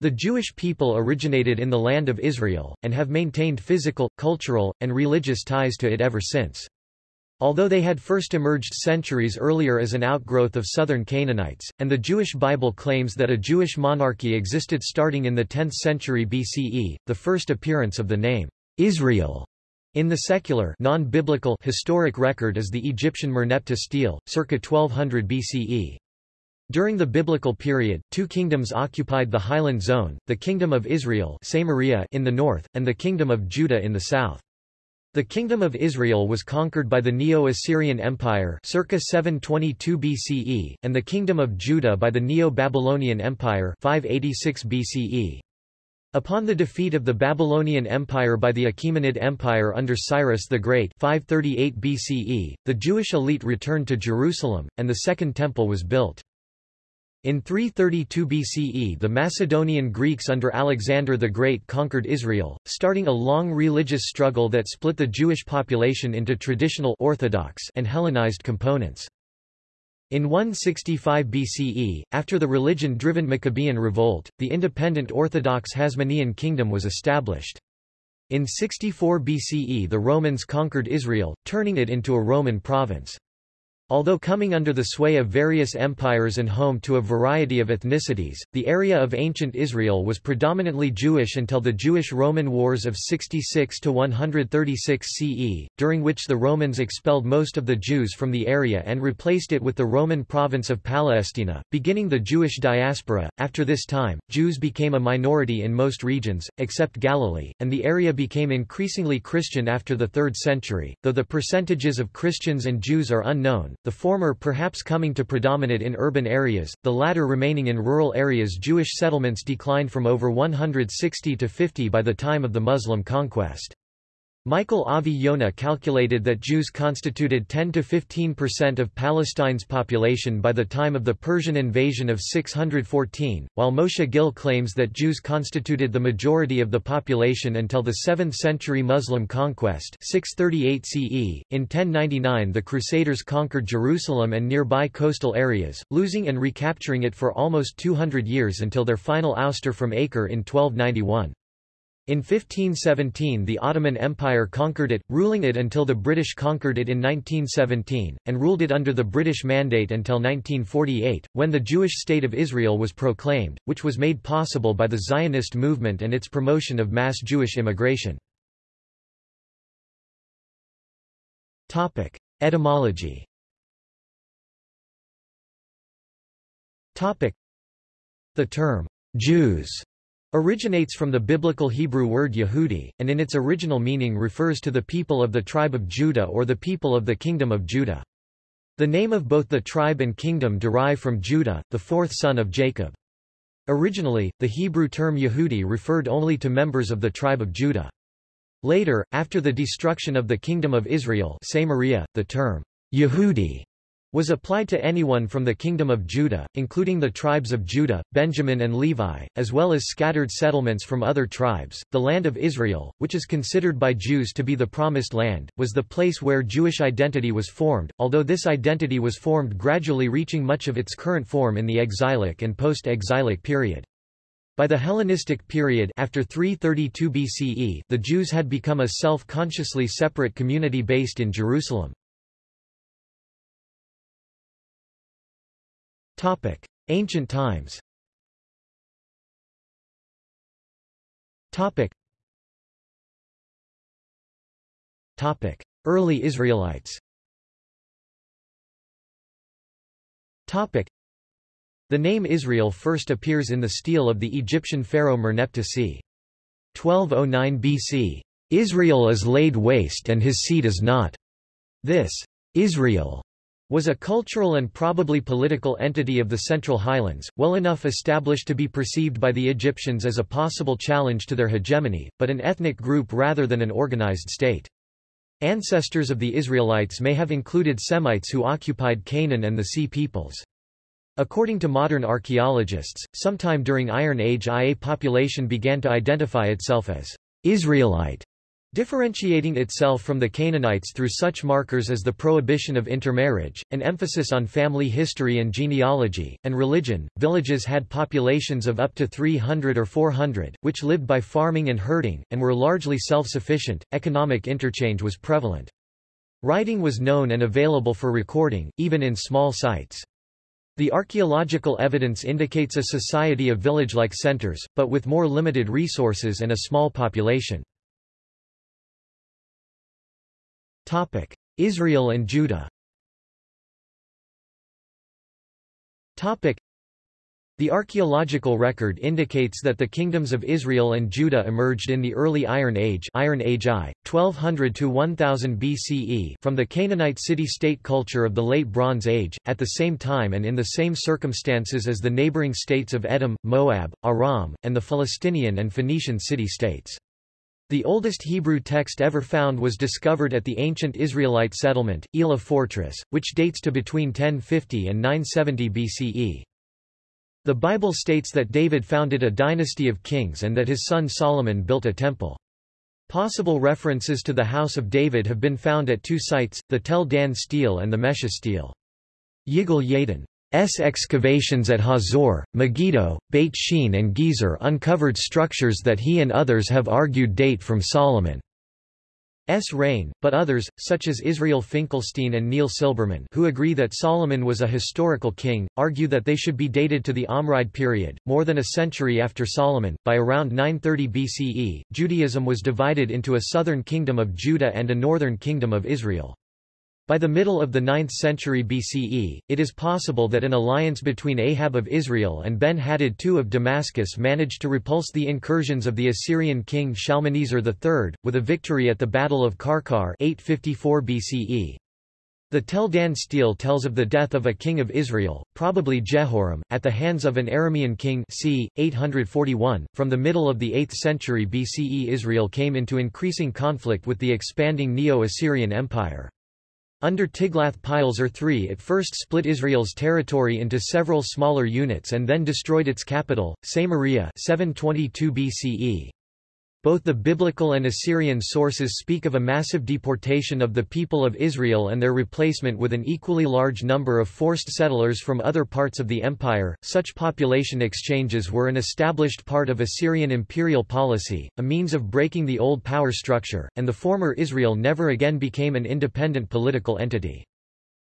The Jewish people originated in the land of Israel, and have maintained physical, cultural, and religious ties to it ever since. Although they had first emerged centuries earlier as an outgrowth of southern Canaanites, and the Jewish Bible claims that a Jewish monarchy existed starting in the 10th century BCE, the first appearance of the name Israel in the secular non-biblical historic record is the Egyptian Merneptah stele, circa 1200 BCE. During the biblical period, two kingdoms occupied the highland zone, the Kingdom of Israel Samaria in the north, and the Kingdom of Judah in the south. The Kingdom of Israel was conquered by the Neo-Assyrian Empire circa 722 BCE, and the Kingdom of Judah by the Neo-Babylonian Empire 586 BCE. Upon the defeat of the Babylonian Empire by the Achaemenid Empire under Cyrus the Great 538 BCE, the Jewish elite returned to Jerusalem, and the Second Temple was built. In 332 BCE the Macedonian Greeks under Alexander the Great conquered Israel, starting a long religious struggle that split the Jewish population into traditional Orthodox and Hellenized components. In 165 BCE, after the religion-driven Maccabean revolt, the independent Orthodox Hasmonean kingdom was established. In 64 BCE the Romans conquered Israel, turning it into a Roman province. Although coming under the sway of various empires and home to a variety of ethnicities, the area of ancient Israel was predominantly Jewish until the Jewish-Roman Wars of 66–136 CE, during which the Romans expelled most of the Jews from the area and replaced it with the Roman province of Palestina, beginning the Jewish diaspora. After this time, Jews became a minority in most regions, except Galilee, and the area became increasingly Christian after the 3rd century, though the percentages of Christians and Jews are unknown the former perhaps coming to predominate in urban areas, the latter remaining in rural areas Jewish settlements declined from over 160 to 50 by the time of the Muslim conquest. Michael Avi Yonah calculated that Jews constituted 10–15% of Palestine's population by the time of the Persian invasion of 614, while Moshe Gil claims that Jews constituted the majority of the population until the 7th century Muslim conquest 638 CE. .In 1099 the Crusaders conquered Jerusalem and nearby coastal areas, losing and recapturing it for almost 200 years until their final ouster from Acre in 1291. In 1517 the Ottoman Empire conquered it, ruling it until the British conquered it in 1917, and ruled it under the British Mandate until 1948, when the Jewish State of Israel was proclaimed, which was made possible by the Zionist movement and its promotion of mass Jewish immigration. Etymology The term, Jews originates from the biblical Hebrew word Yehudi, and in its original meaning refers to the people of the tribe of Judah or the people of the kingdom of Judah. The name of both the tribe and kingdom derive from Judah, the fourth son of Jacob. Originally, the Hebrew term Yehudi referred only to members of the tribe of Judah. Later, after the destruction of the kingdom of Israel Samaria, the term Yehudi was applied to anyone from the kingdom of Judah, including the tribes of Judah, Benjamin and Levi, as well as scattered settlements from other tribes. The land of Israel, which is considered by Jews to be the promised land, was the place where Jewish identity was formed, although this identity was formed gradually reaching much of its current form in the exilic and post-exilic period. By the Hellenistic period after 332 BCE, the Jews had become a self-consciously separate community based in Jerusalem. Topic: Ancient times. Topic. Topic: Early Israelites. Topic. The name Israel first appears in the stele of the Egyptian pharaoh Merneptah c. 1209 BC. Israel is laid waste and his seed is not. This Israel was a cultural and probably political entity of the Central Highlands, well enough established to be perceived by the Egyptians as a possible challenge to their hegemony, but an ethnic group rather than an organized state. Ancestors of the Israelites may have included Semites who occupied Canaan and the Sea peoples. According to modern archaeologists, sometime during Iron Age IA population began to identify itself as Israelite Differentiating itself from the Canaanites through such markers as the prohibition of intermarriage, an emphasis on family history and genealogy, and religion, villages had populations of up to 300 or 400, which lived by farming and herding, and were largely self-sufficient. Economic interchange was prevalent. Writing was known and available for recording, even in small sites. The archaeological evidence indicates a society of village-like centers, but with more limited resources and a small population. Israel and Judah. Topic: the archaeological record indicates that the kingdoms of Israel and Judah emerged in the early Iron Age, Iron Age I, 1200 to 1000 BCE from the Canaanite city-state culture of the Late Bronze Age, at the same time and in the same circumstances as the neighboring states of Edom, Moab, Aram, and the Philistinian and Phoenician city-states. The oldest Hebrew text ever found was discovered at the ancient Israelite settlement, Elah Fortress, which dates to between 1050 and 970 BCE. The Bible states that David founded a dynasty of kings and that his son Solomon built a temple. Possible references to the House of David have been found at two sites, the Tel Dan stele and the Mesha stele. Yigal Yadin's excavations at Hazor, Megiddo, Beit Shean and Gezer uncovered structures that he and others have argued date from Solomon. S. reign, but others, such as Israel Finkelstein and Neil Silberman who agree that Solomon was a historical king, argue that they should be dated to the Omride period, more than a century after Solomon. By around 930 BCE, Judaism was divided into a southern kingdom of Judah and a northern kingdom of Israel. By the middle of the 9th century BCE, it is possible that an alliance between Ahab of Israel and Ben-Hadad II of Damascus managed to repulse the incursions of the Assyrian king Shalmaneser III, with a victory at the Battle of Karkar 854 BCE. The Tel Dan stele tells of the death of a king of Israel, probably Jehoram, at the hands of an Aramean king c. 841. From the middle of the 8th century BCE Israel came into increasing conflict with the expanding Neo-Assyrian Empire. Under Tiglath-Pileser III it first split Israel's territory into several smaller units and then destroyed its capital, Samaria 722 BCE. Both the biblical and Assyrian sources speak of a massive deportation of the people of Israel and their replacement with an equally large number of forced settlers from other parts of the empire. Such population exchanges were an established part of Assyrian imperial policy, a means of breaking the old power structure, and the former Israel never again became an independent political entity.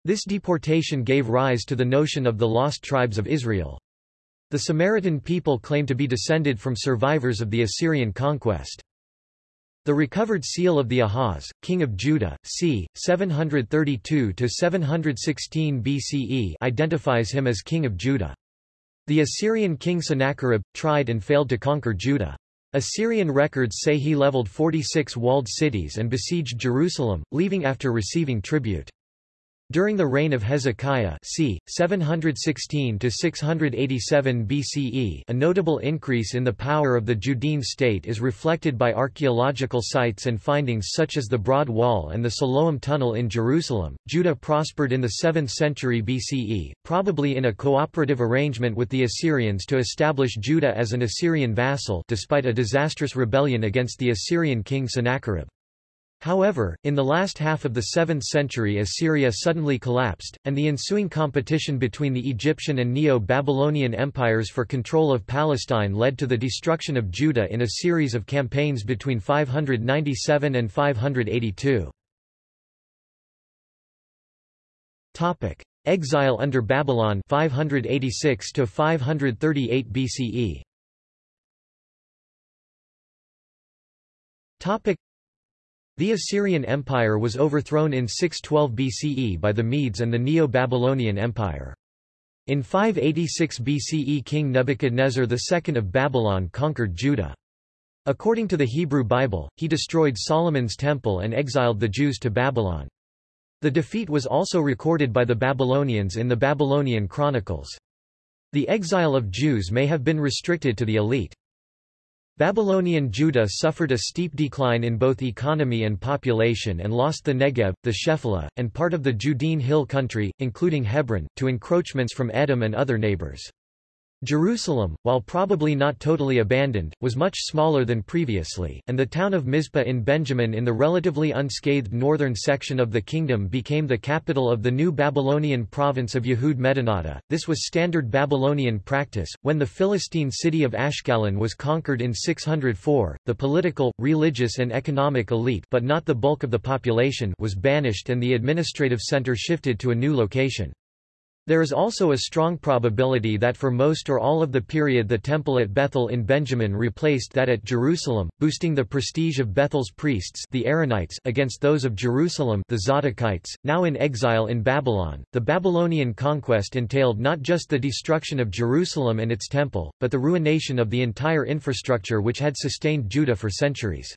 This deportation gave rise to the notion of the lost tribes of Israel. The Samaritan people claim to be descended from survivors of the Assyrian conquest. The recovered seal of the Ahaz, king of Judah, c. 732–716 BCE identifies him as king of Judah. The Assyrian king Sennacherib, tried and failed to conquer Judah. Assyrian records say he leveled 46 walled cities and besieged Jerusalem, leaving after receiving tribute. During the reign of Hezekiah c. 716–687 BCE a notable increase in the power of the Judean state is reflected by archaeological sites and findings such as the Broad Wall and the Siloam Tunnel in Jerusalem. Judah prospered in the 7th century BCE, probably in a cooperative arrangement with the Assyrians to establish Judah as an Assyrian vassal despite a disastrous rebellion against the Assyrian king Sennacherib. However, in the last half of the 7th century Assyria suddenly collapsed, and the ensuing competition between the Egyptian and Neo-Babylonian empires for control of Palestine led to the destruction of Judah in a series of campaigns between 597 and 582. Exile under Babylon 586 to 538 BCE. The Assyrian Empire was overthrown in 612 BCE by the Medes and the Neo-Babylonian Empire. In 586 BCE King Nebuchadnezzar II of Babylon conquered Judah. According to the Hebrew Bible, he destroyed Solomon's temple and exiled the Jews to Babylon. The defeat was also recorded by the Babylonians in the Babylonian Chronicles. The exile of Jews may have been restricted to the elite. Babylonian Judah suffered a steep decline in both economy and population and lost the Negev, the Shephelah, and part of the Judean hill country, including Hebron, to encroachments from Edom and other neighbors. Jerusalem, while probably not totally abandoned, was much smaller than previously, and the town of Mizpah in Benjamin in the relatively unscathed northern section of the kingdom became the capital of the new Babylonian province of Yehud Medinata. This was standard Babylonian practice. When the Philistine city of Ashkelon was conquered in 604, the political, religious, and economic elite but not the bulk of the population was banished and the administrative center shifted to a new location. There is also a strong probability that for most or all of the period the temple at Bethel in Benjamin replaced that at Jerusalem, boosting the prestige of Bethel's priests the Aaronites against those of Jerusalem the Zadokites, now in exile in Babylon. The Babylonian conquest entailed not just the destruction of Jerusalem and its temple, but the ruination of the entire infrastructure which had sustained Judah for centuries.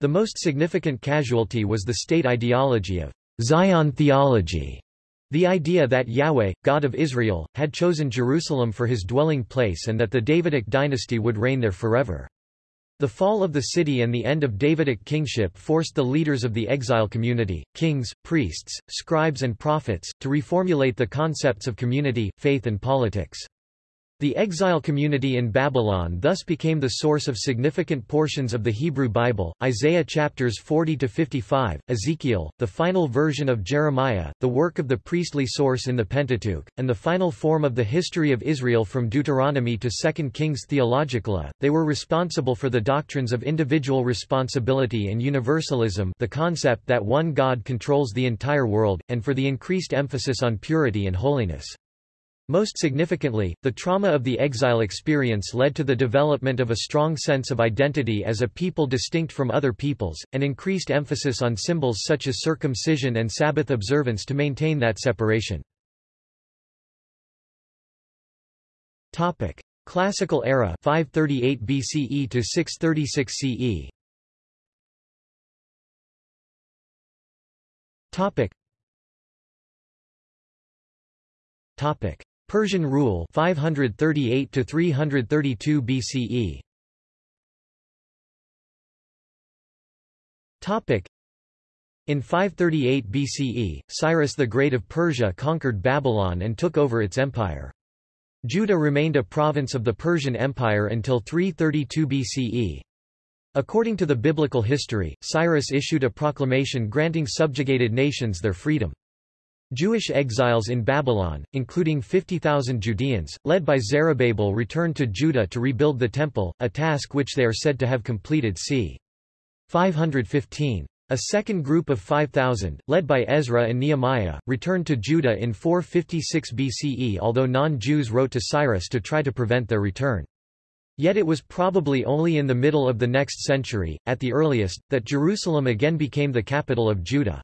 The most significant casualty was the state ideology of Zion theology the idea that Yahweh, God of Israel, had chosen Jerusalem for his dwelling place and that the Davidic dynasty would reign there forever. The fall of the city and the end of Davidic kingship forced the leaders of the exile community, kings, priests, scribes and prophets, to reformulate the concepts of community, faith and politics. The exile community in Babylon thus became the source of significant portions of the Hebrew Bible, Isaiah chapters 40-55, Ezekiel, the final version of Jeremiah, the work of the priestly source in the Pentateuch, and the final form of the history of Israel from Deuteronomy to 2 Kings Theologically. They were responsible for the doctrines of individual responsibility and universalism the concept that one God controls the entire world, and for the increased emphasis on purity and holiness. Most significantly, the trauma of the exile experience led to the development of a strong sense of identity as a people distinct from other peoples, and increased emphasis on symbols such as circumcision and Sabbath observance to maintain that separation. Classical era 538 BCE to 636 CE. Topic. Topic. Persian rule 538 to 332 BCE. Topic in 538 BCE, Cyrus the Great of Persia conquered Babylon and took over its empire. Judah remained a province of the Persian Empire until 332 BCE. According to the biblical history, Cyrus issued a proclamation granting subjugated nations their freedom. Jewish exiles in Babylon, including 50,000 Judeans, led by Zerubbabel returned to Judah to rebuild the Temple, a task which they are said to have completed c. 515. A second group of 5,000, led by Ezra and Nehemiah, returned to Judah in 456 BCE although non-Jews wrote to Cyrus to try to prevent their return. Yet it was probably only in the middle of the next century, at the earliest, that Jerusalem again became the capital of Judah.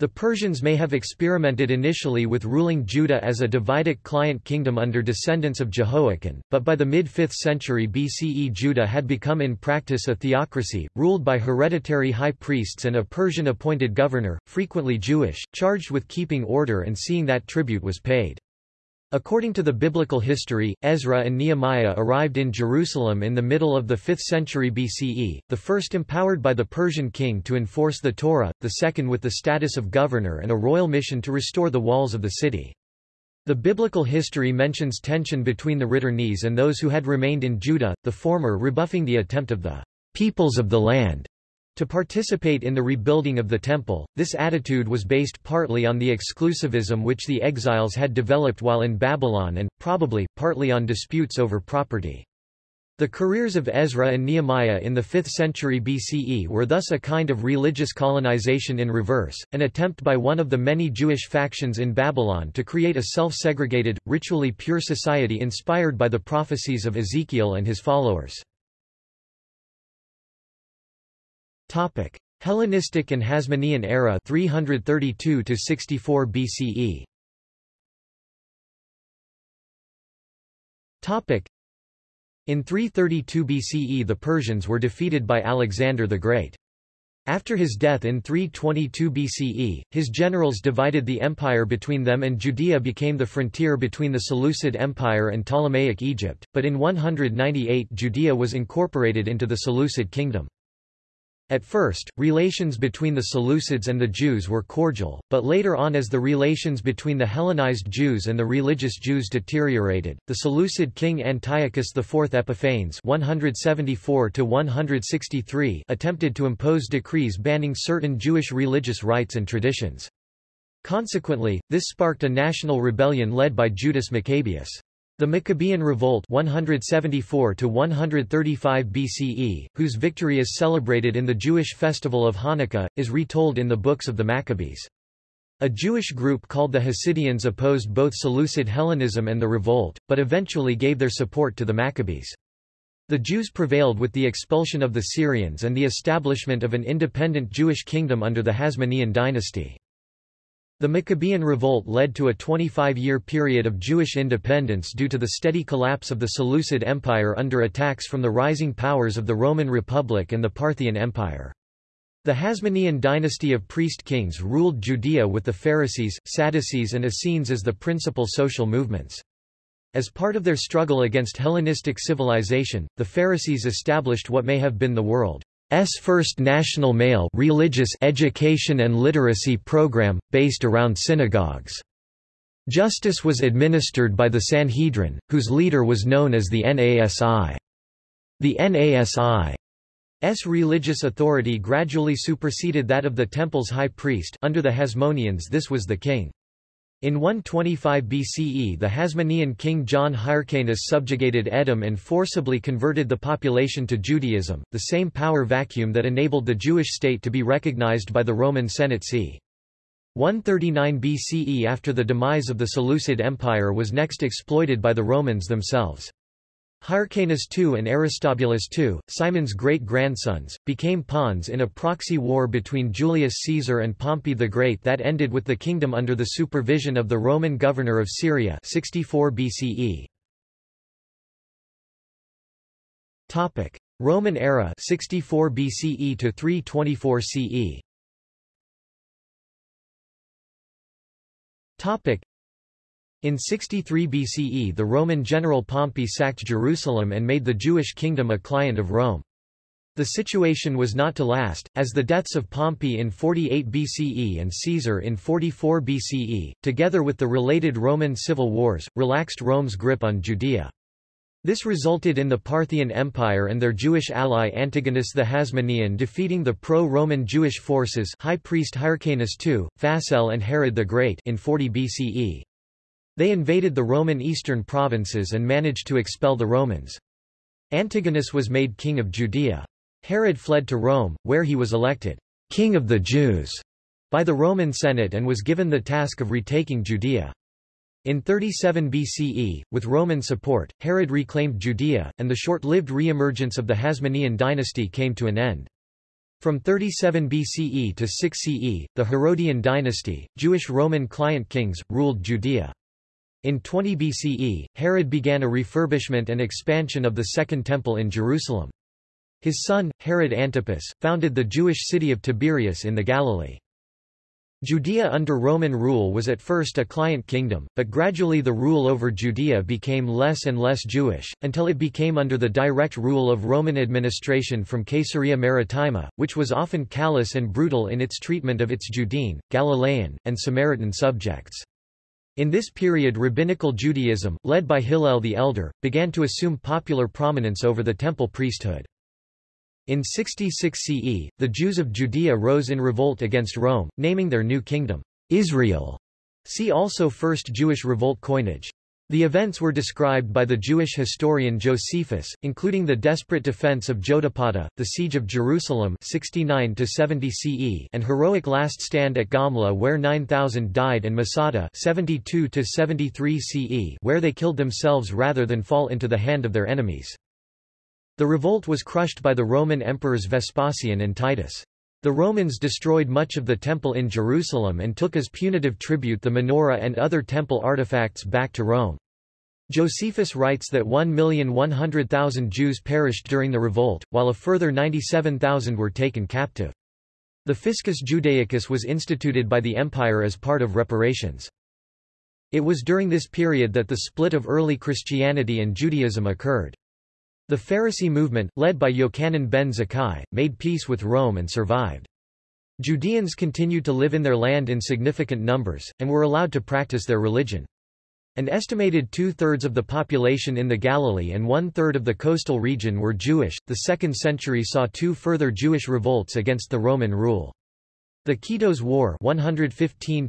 The Persians may have experimented initially with ruling Judah as a Davidic client kingdom under descendants of Jehoiakim, but by the mid-5th century BCE Judah had become in practice a theocracy, ruled by hereditary high priests and a Persian-appointed governor, frequently Jewish, charged with keeping order and seeing that tribute was paid. According to the biblical history, Ezra and Nehemiah arrived in Jerusalem in the middle of the 5th century BCE, the first empowered by the Persian king to enforce the Torah, the second with the status of governor and a royal mission to restore the walls of the city. The biblical history mentions tension between the returnees and those who had remained in Judah, the former rebuffing the attempt of the peoples of the land to participate in the rebuilding of the temple, this attitude was based partly on the exclusivism which the exiles had developed while in Babylon and, probably, partly on disputes over property. The careers of Ezra and Nehemiah in the 5th century BCE were thus a kind of religious colonization in reverse, an attempt by one of the many Jewish factions in Babylon to create a self-segregated, ritually pure society inspired by the prophecies of Ezekiel and his followers. Topic: Hellenistic and Hasmonean era 332 to 64 BCE. Topic: In 332 BCE the Persians were defeated by Alexander the Great. After his death in 322 BCE, his generals divided the empire between them and Judea became the frontier between the Seleucid Empire and Ptolemaic Egypt, but in 198 Judea was incorporated into the Seleucid kingdom. At first, relations between the Seleucids and the Jews were cordial, but later on as the relations between the Hellenized Jews and the religious Jews deteriorated, the Seleucid king Antiochus IV Epiphanes 174 attempted to impose decrees banning certain Jewish religious rites and traditions. Consequently, this sparked a national rebellion led by Judas Maccabeus. The Maccabean Revolt (174–135 BCE, whose victory is celebrated in the Jewish festival of Hanukkah, is retold in the books of the Maccabees. A Jewish group called the Hasideans opposed both Seleucid Hellenism and the revolt, but eventually gave their support to the Maccabees. The Jews prevailed with the expulsion of the Syrians and the establishment of an independent Jewish kingdom under the Hasmonean dynasty. The Maccabean revolt led to a 25-year period of Jewish independence due to the steady collapse of the Seleucid Empire under attacks from the rising powers of the Roman Republic and the Parthian Empire. The Hasmonean dynasty of priest-kings ruled Judea with the Pharisees, Sadducees and Essenes as the principal social movements. As part of their struggle against Hellenistic civilization, the Pharisees established what may have been the world first national male religious education and literacy program, based around synagogues. Justice was administered by the Sanhedrin, whose leader was known as the Nasi. The Nasi's religious authority gradually superseded that of the temple's high priest under the Hasmoneans this was the king. In 125 BCE the Hasmonean king John Hyrcanus subjugated Edom and forcibly converted the population to Judaism, the same power vacuum that enabled the Jewish state to be recognized by the Roman Senate c. 139 BCE after the demise of the Seleucid Empire was next exploited by the Romans themselves. Hyrcanus II and Aristobulus II, Simon's great-grandsons, became pawns in a proxy war between Julius Caesar and Pompey the Great that ended with the kingdom under the supervision of the Roman governor of Syria 64 BCE. Topic: Roman era 64 BCE to 324 CE. Topic: in 63 BCE the Roman general Pompey sacked Jerusalem and made the Jewish kingdom a client of Rome. The situation was not to last, as the deaths of Pompey in 48 BCE and Caesar in 44 BCE, together with the related Roman civil wars, relaxed Rome's grip on Judea. This resulted in the Parthian Empire and their Jewish ally Antigonus the Hasmonean defeating the pro-Roman Jewish forces high priest Hyrcanus II, Phasael and Herod the Great in 40 BCE. They invaded the Roman eastern provinces and managed to expel the Romans. Antigonus was made king of Judea. Herod fled to Rome, where he was elected king of the Jews by the Roman Senate and was given the task of retaking Judea. In 37 BCE, with Roman support, Herod reclaimed Judea, and the short-lived re-emergence of the Hasmonean dynasty came to an end. From 37 BCE to 6 CE, the Herodian dynasty, Jewish Roman client kings, ruled Judea. In 20 BCE, Herod began a refurbishment and expansion of the Second Temple in Jerusalem. His son, Herod Antipas, founded the Jewish city of Tiberias in the Galilee. Judea under Roman rule was at first a client kingdom, but gradually the rule over Judea became less and less Jewish, until it became under the direct rule of Roman administration from Caesarea Maritima, which was often callous and brutal in its treatment of its Judean, Galilean, and Samaritan subjects. In this period rabbinical Judaism, led by Hillel the Elder, began to assume popular prominence over the temple priesthood. In 66 CE, the Jews of Judea rose in revolt against Rome, naming their new kingdom, Israel. See also First Jewish Revolt coinage. The events were described by the Jewish historian Josephus, including the desperate defense of Jotapata, the siege of Jerusalem 69 CE and heroic last stand at Gamla where 9,000 died and Masada 72 73 CE where they killed themselves rather than fall into the hand of their enemies. The revolt was crushed by the Roman emperors Vespasian and Titus. The Romans destroyed much of the temple in Jerusalem and took as punitive tribute the menorah and other temple artifacts back to Rome. Josephus writes that 1,100,000 Jews perished during the revolt, while a further 97,000 were taken captive. The Fiscus Judaicus was instituted by the empire as part of reparations. It was during this period that the split of early Christianity and Judaism occurred. The Pharisee movement, led by Yochanan ben Zakkai, made peace with Rome and survived. Judeans continued to live in their land in significant numbers, and were allowed to practice their religion. An estimated two-thirds of the population in the Galilee and one-third of the coastal region were Jewish. The 2nd century saw two further Jewish revolts against the Roman rule. The Kitos War 115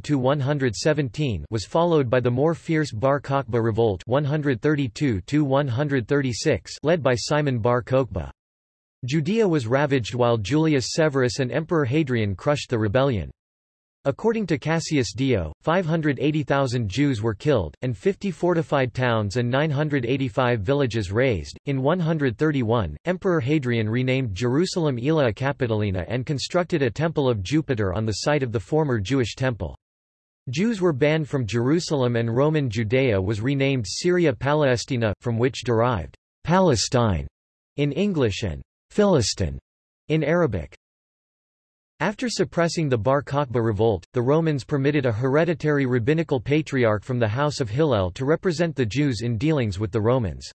was followed by the more fierce Bar Kokhba revolt 132 led by Simon Bar Kokhba. Judea was ravaged while Julius Severus and Emperor Hadrian crushed the rebellion. According to Cassius Dio, 580,000 Jews were killed, and 50 fortified towns and 985 villages razed. In 131, Emperor Hadrian renamed Jerusalem Aelia Capitolina and constructed a temple of Jupiter on the site of the former Jewish temple. Jews were banned from Jerusalem and Roman Judea was renamed Syria Palestina, from which derived Palestine in English and Filastin in Arabic. After suppressing the Bar Kokhba revolt, the Romans permitted a hereditary rabbinical patriarch from the house of Hillel to represent the Jews in dealings with the Romans.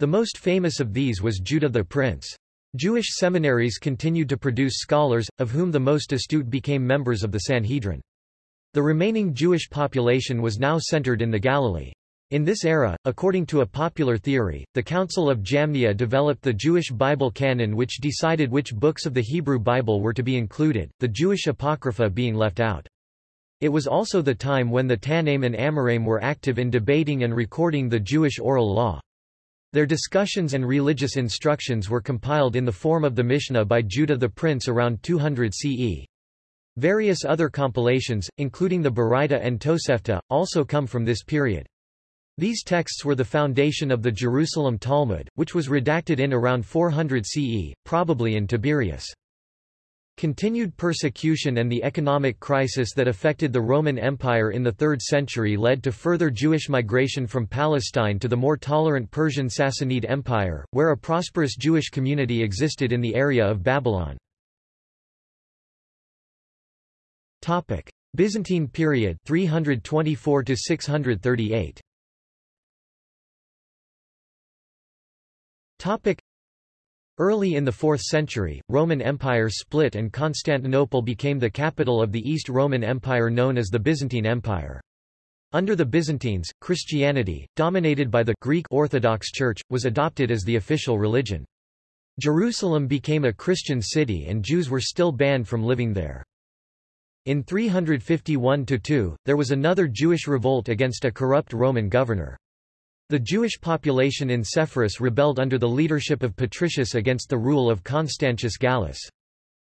The most famous of these was Judah the Prince. Jewish seminaries continued to produce scholars, of whom the most astute became members of the Sanhedrin. The remaining Jewish population was now centered in the Galilee. In this era, according to a popular theory, the Council of Jamnia developed the Jewish Bible canon which decided which books of the Hebrew Bible were to be included, the Jewish Apocrypha being left out. It was also the time when the Tannaim and Amoraim were active in debating and recording the Jewish oral law. Their discussions and religious instructions were compiled in the form of the Mishnah by Judah the Prince around 200 CE. Various other compilations, including the Baraita and Tosefta, also come from this period. These texts were the foundation of the Jerusalem Talmud, which was redacted in around 400 CE, probably in Tiberias. Continued persecution and the economic crisis that affected the Roman Empire in the 3rd century led to further Jewish migration from Palestine to the more tolerant Persian Sassanid Empire, where a prosperous Jewish community existed in the area of Babylon. Byzantine period 324 to 638 Topic. Early in the 4th century, Roman Empire split and Constantinople became the capital of the East Roman Empire known as the Byzantine Empire. Under the Byzantines, Christianity, dominated by the Greek Orthodox Church, was adopted as the official religion. Jerusalem became a Christian city and Jews were still banned from living there. In 351–2, there was another Jewish revolt against a corrupt Roman governor. The Jewish population in Sepphoris rebelled under the leadership of Patricius against the rule of Constantius Gallus.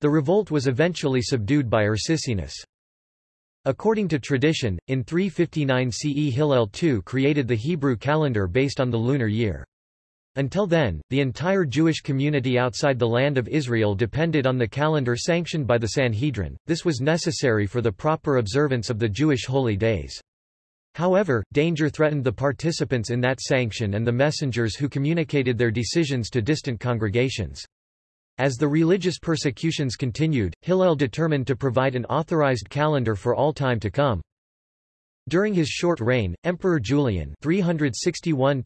The revolt was eventually subdued by Ursicinus. According to tradition, in 359 CE Hillel II created the Hebrew calendar based on the lunar year. Until then, the entire Jewish community outside the land of Israel depended on the calendar sanctioned by the Sanhedrin. This was necessary for the proper observance of the Jewish holy days. However, danger threatened the participants in that sanction and the messengers who communicated their decisions to distant congregations. As the religious persecutions continued, Hillel determined to provide an authorized calendar for all time to come. During his short reign, Emperor Julian 361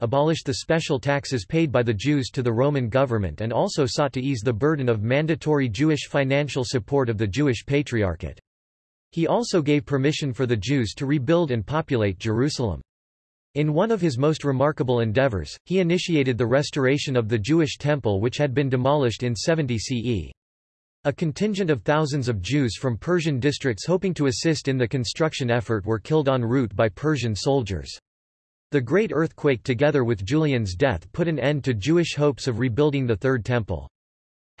abolished the special taxes paid by the Jews to the Roman government and also sought to ease the burden of mandatory Jewish financial support of the Jewish Patriarchate. He also gave permission for the Jews to rebuild and populate Jerusalem. In one of his most remarkable endeavors, he initiated the restoration of the Jewish temple which had been demolished in 70 CE. A contingent of thousands of Jews from Persian districts hoping to assist in the construction effort were killed en route by Persian soldiers. The Great Earthquake together with Julian's death put an end to Jewish hopes of rebuilding the Third Temple.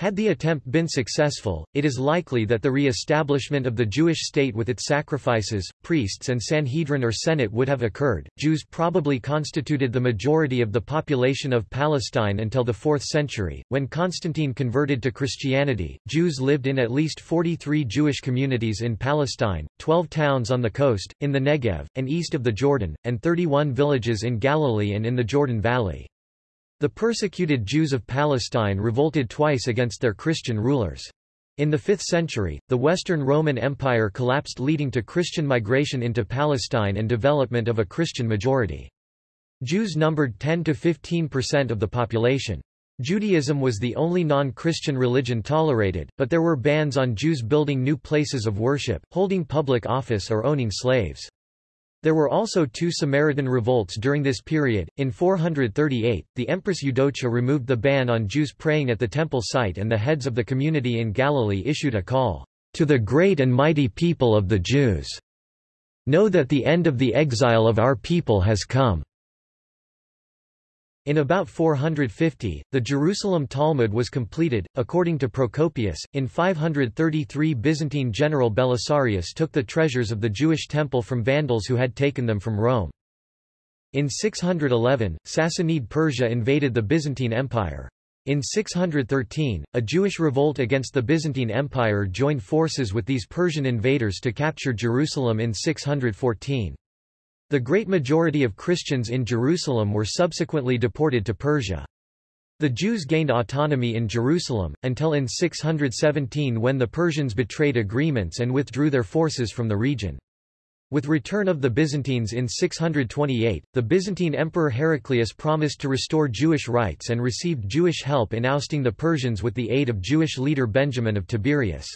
Had the attempt been successful, it is likely that the re-establishment of the Jewish state with its sacrifices, priests and Sanhedrin or Senate would have occurred. Jews probably constituted the majority of the population of Palestine until the 4th century, when Constantine converted to Christianity. Jews lived in at least 43 Jewish communities in Palestine, 12 towns on the coast, in the Negev, and east of the Jordan, and 31 villages in Galilee and in the Jordan Valley. The persecuted Jews of Palestine revolted twice against their Christian rulers. In the 5th century, the Western Roman Empire collapsed leading to Christian migration into Palestine and development of a Christian majority. Jews numbered 10 to 15% of the population. Judaism was the only non-Christian religion tolerated, but there were bans on Jews building new places of worship, holding public office or owning slaves. There were also two Samaritan revolts during this period. In 438, the Empress Eudocia removed the ban on Jews praying at the temple site and the heads of the community in Galilee issued a call, "...to the great and mighty people of the Jews. Know that the end of the exile of our people has come." In about 450, the Jerusalem Talmud was completed, according to Procopius. In 533 Byzantine general Belisarius took the treasures of the Jewish temple from Vandals who had taken them from Rome. In 611, Sassanid Persia invaded the Byzantine Empire. In 613, a Jewish revolt against the Byzantine Empire joined forces with these Persian invaders to capture Jerusalem in 614. The great majority of Christians in Jerusalem were subsequently deported to Persia. The Jews gained autonomy in Jerusalem, until in 617 when the Persians betrayed agreements and withdrew their forces from the region. With return of the Byzantines in 628, the Byzantine Emperor Heraclius promised to restore Jewish rights and received Jewish help in ousting the Persians with the aid of Jewish leader Benjamin of Tiberias.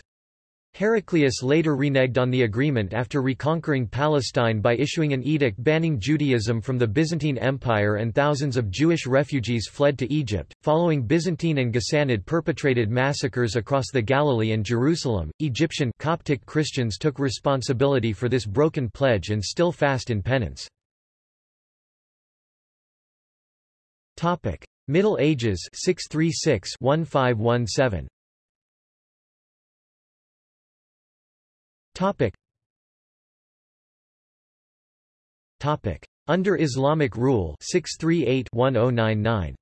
Heraclius later reneged on the agreement after reconquering Palestine by issuing an edict banning Judaism from the Byzantine Empire and thousands of Jewish refugees fled to Egypt. Following Byzantine and Ghassanid perpetrated massacres across the Galilee and Jerusalem, Egyptian Coptic Christians took responsibility for this broken pledge and still fast in penance. Topic: Middle Ages 636-1517. Topic. Topic. Under Islamic rule 638-1099.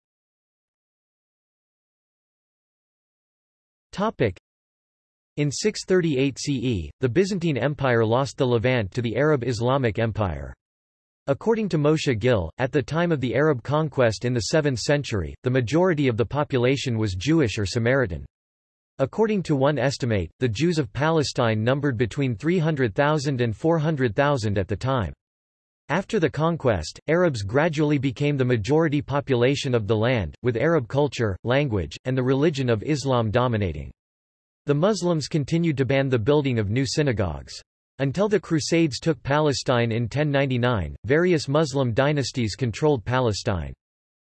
Topic. In 638 CE, the Byzantine Empire lost the Levant to the Arab Islamic Empire. According to Moshe Gil, at the time of the Arab conquest in the 7th century, the majority of the population was Jewish or Samaritan. According to one estimate, the Jews of Palestine numbered between 300,000 and 400,000 at the time. After the conquest, Arabs gradually became the majority population of the land, with Arab culture, language, and the religion of Islam dominating. The Muslims continued to ban the building of new synagogues. Until the Crusades took Palestine in 1099, various Muslim dynasties controlled Palestine.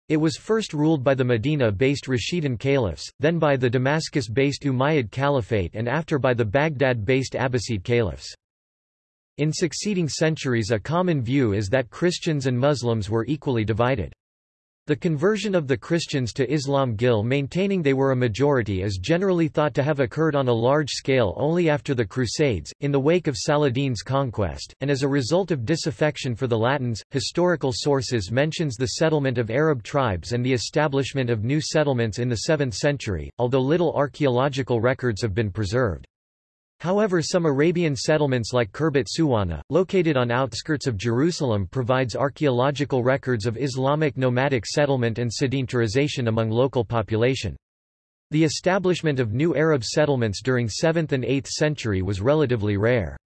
It was first ruled by the Medina-based Rashidun caliphs, then by the Damascus-based Umayyad Caliphate and after by the Baghdad-based Abbasid caliphs. In succeeding centuries a common view is that Christians and Muslims were equally divided. The conversion of the Christians to Islam Gil maintaining they were a majority is generally thought to have occurred on a large scale only after the Crusades, in the wake of Saladin's conquest, and as a result of disaffection for the Latins. Historical sources mentions the settlement of Arab tribes and the establishment of new settlements in the 7th century, although little archaeological records have been preserved. However some Arabian settlements like Khurbat Suwana, located on outskirts of Jerusalem provides archaeological records of Islamic nomadic settlement and sedentarization among local population. The establishment of new Arab settlements during 7th and 8th century was relatively rare.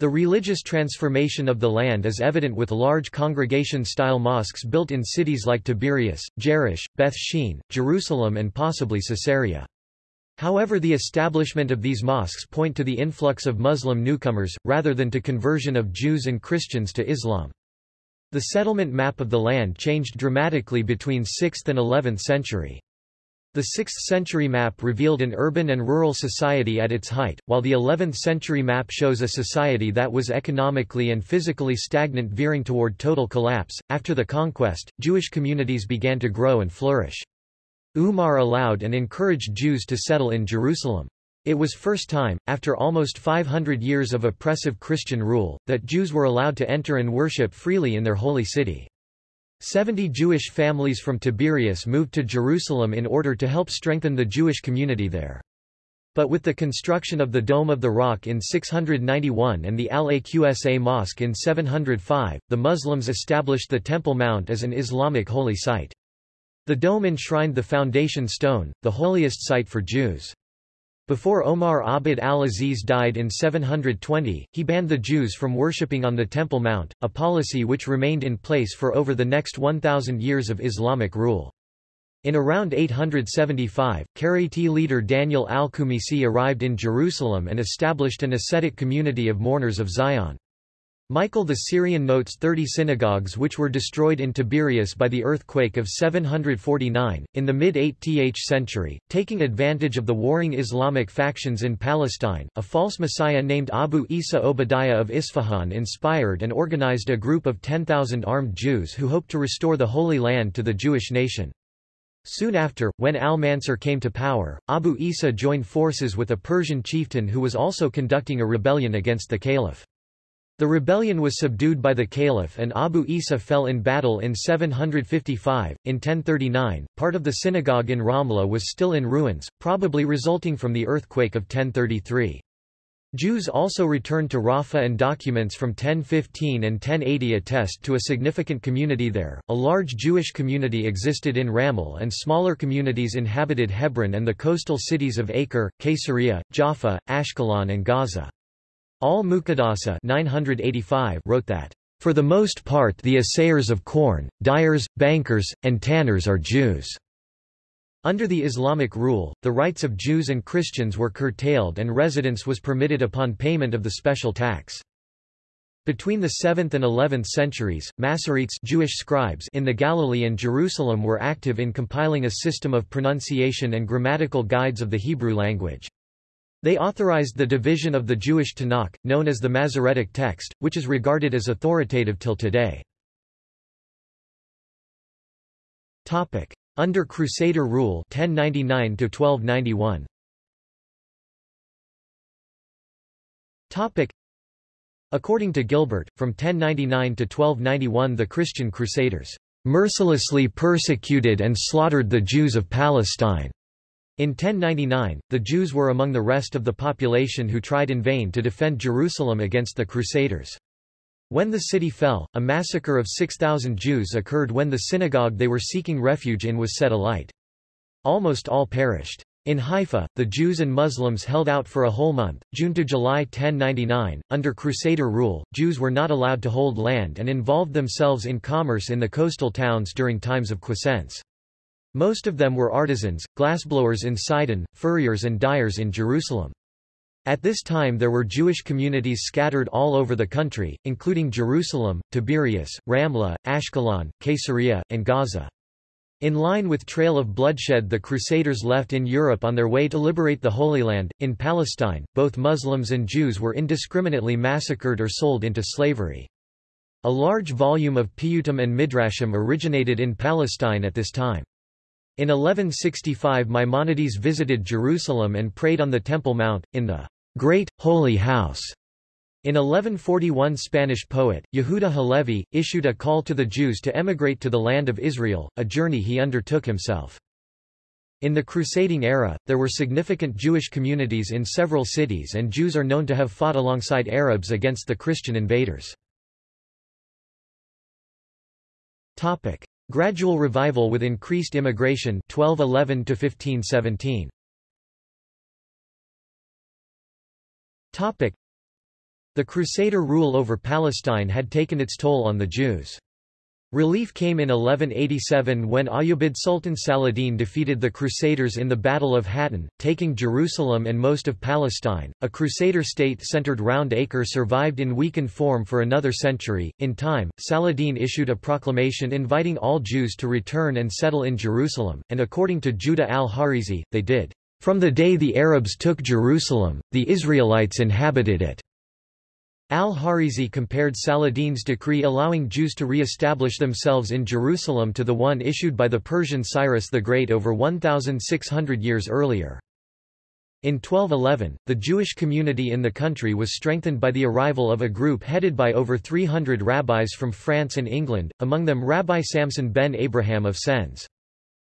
The religious transformation of the land is evident with large congregation-style mosques built in cities like Tiberias, Jerash, Beth Shean, Jerusalem and possibly Caesarea. However the establishment of these mosques point to the influx of Muslim newcomers, rather than to conversion of Jews and Christians to Islam. The settlement map of the land changed dramatically between 6th and 11th century. The 6th century map revealed an urban and rural society at its height, while the 11th century map shows a society that was economically and physically stagnant veering toward total collapse. After the conquest, Jewish communities began to grow and flourish. Umar allowed and encouraged Jews to settle in Jerusalem. It was first time, after almost 500 years of oppressive Christian rule, that Jews were allowed to enter and worship freely in their holy city. Seventy Jewish families from Tiberias moved to Jerusalem in order to help strengthen the Jewish community there. But with the construction of the Dome of the Rock in 691 and the Al-Aqsa Mosque in 705, the Muslims established the Temple Mount as an Islamic holy site. The dome enshrined the foundation stone, the holiest site for Jews. Before Omar Abd al-Aziz died in 720, he banned the Jews from worshipping on the Temple Mount, a policy which remained in place for over the next 1,000 years of Islamic rule. In around 875, Karaite leader Daniel al-Qumisi arrived in Jerusalem and established an ascetic community of mourners of Zion. Michael the Syrian notes 30 synagogues which were destroyed in Tiberias by the earthquake of 749, in the mid-8th century, taking advantage of the warring Islamic factions in Palestine. A false messiah named Abu Isa Obadiah of Isfahan inspired and organized a group of 10,000 armed Jews who hoped to restore the Holy Land to the Jewish nation. Soon after, when al-Mansur came to power, Abu Isa joined forces with a Persian chieftain who was also conducting a rebellion against the caliph. The rebellion was subdued by the caliph and Abu Isa fell in battle in 755. In 1039, part of the synagogue in Ramla was still in ruins, probably resulting from the earthquake of 1033. Jews also returned to Rafah and documents from 1015 and 1080 attest to a significant community there. A large Jewish community existed in Ramle and smaller communities inhabited Hebron and the coastal cities of Acre, Caesarea, Jaffa, Ashkelon and Gaza. Al-Muqaddasi wrote that, "...for the most part the assayers of corn, dyers, bankers, and tanners are Jews." Under the Islamic rule, the rights of Jews and Christians were curtailed and residence was permitted upon payment of the special tax. Between the 7th and 11th centuries, Masoretes Jewish scribes in the Galilee and Jerusalem were active in compiling a system of pronunciation and grammatical guides of the Hebrew language. They authorized the division of the Jewish Tanakh, known as the Masoretic text, which is regarded as authoritative till today. Under Crusader rule 1099 1291. According to Gilbert, from 1099 to 1291 the Christian Crusaders mercilessly persecuted and slaughtered the Jews of Palestine. In 1099, the Jews were among the rest of the population who tried in vain to defend Jerusalem against the Crusaders. When the city fell, a massacre of 6,000 Jews occurred when the synagogue they were seeking refuge in was set alight. Almost all perished. In Haifa, the Jews and Muslims held out for a whole month, June to July 1099. Under Crusader rule, Jews were not allowed to hold land and involved themselves in commerce in the coastal towns during times of quiescence. Most of them were artisans, glassblowers in Sidon, furriers and dyers in Jerusalem. At this time there were Jewish communities scattered all over the country, including Jerusalem, Tiberias, Ramla, Ashkelon, Caesarea, and Gaza. In line with trail of bloodshed the Crusaders left in Europe on their way to liberate the Holy Land, in Palestine, both Muslims and Jews were indiscriminately massacred or sold into slavery. A large volume of Piyutim and Midrashim originated in Palestine at this time. In 1165 Maimonides visited Jerusalem and prayed on the Temple Mount, in the Great, Holy House. In 1141 Spanish poet, Yehuda Halevi, issued a call to the Jews to emigrate to the land of Israel, a journey he undertook himself. In the crusading era, there were significant Jewish communities in several cities and Jews are known to have fought alongside Arabs against the Christian invaders. Gradual revival with increased immigration 1211 to 1517. Topic: The Crusader rule over Palestine had taken its toll on the Jews. Relief came in 1187 when Ayyubid Sultan Saladin defeated the Crusaders in the Battle of Hattin, taking Jerusalem and most of Palestine. A Crusader state centered round Acre survived in weakened form for another century. In time, Saladin issued a proclamation inviting all Jews to return and settle in Jerusalem, and according to Judah al-Harizi, they did. From the day the Arabs took Jerusalem, the Israelites inhabited it. Al-Harizi compared Saladin's decree allowing Jews to re-establish themselves in Jerusalem to the one issued by the Persian Cyrus the Great over 1,600 years earlier. In 1211, the Jewish community in the country was strengthened by the arrival of a group headed by over 300 rabbis from France and England, among them Rabbi Samson ben Abraham of Sens.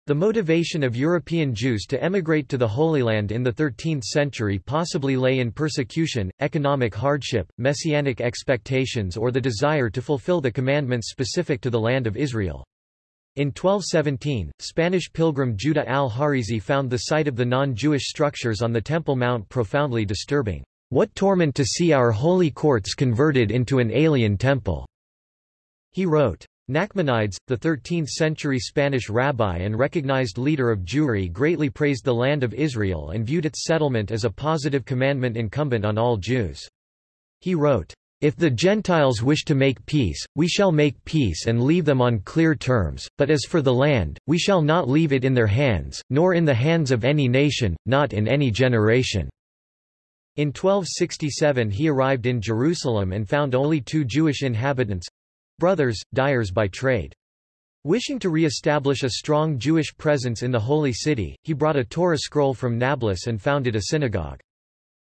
The motivation of European Jews to emigrate to the Holy Land in the 13th century possibly lay in persecution, economic hardship, messianic expectations or the desire to fulfill the commandments specific to the land of Israel. In 1217, Spanish pilgrim Judah al-Harizi found the site of the non-Jewish structures on the Temple Mount profoundly disturbing. What torment to see our holy courts converted into an alien temple! He wrote. Nachmanides, the 13th-century Spanish rabbi and recognized leader of Jewry greatly praised the land of Israel and viewed its settlement as a positive commandment incumbent on all Jews. He wrote, if the Gentiles wish to make peace, we shall make peace and leave them on clear terms, but as for the land, we shall not leave it in their hands, nor in the hands of any nation, not in any generation." In 1267 he arrived in Jerusalem and found only two Jewish inhabitants—brothers, dyers by trade. Wishing to re-establish a strong Jewish presence in the Holy City, he brought a Torah scroll from Nablus and founded a synagogue.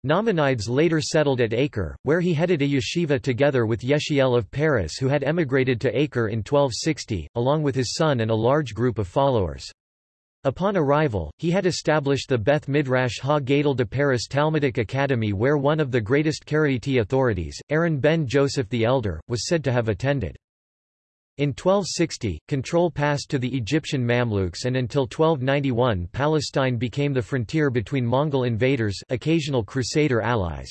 Nachmanides later settled at Acre, where he headed a yeshiva together with Yechiel of Paris who had emigrated to Acre in 1260, along with his son and a large group of followers. Upon arrival, he had established the Beth Midrash Ha Gadol de Paris Talmudic Academy where one of the greatest Karaite authorities, Aaron ben Joseph the Elder, was said to have attended. In 1260, control passed to the Egyptian Mamluks and until 1291 Palestine became the frontier between Mongol invaders occasional Crusader allies.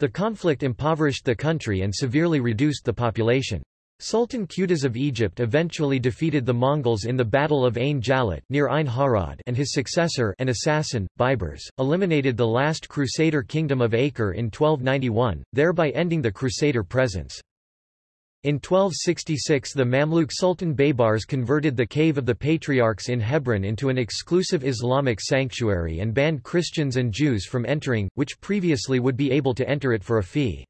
The conflict impoverished the country and severely reduced the population. Sultan Qutuz of Egypt eventually defeated the Mongols in the Battle of Ain Jalut near Ein Harod and his successor an assassin, Baibars, eliminated the last Crusader kingdom of Acre in 1291, thereby ending the Crusader presence. In 1266 the Mamluk Sultan Baybars converted the Cave of the Patriarchs in Hebron into an exclusive Islamic sanctuary and banned Christians and Jews from entering, which previously would be able to enter it for a fee.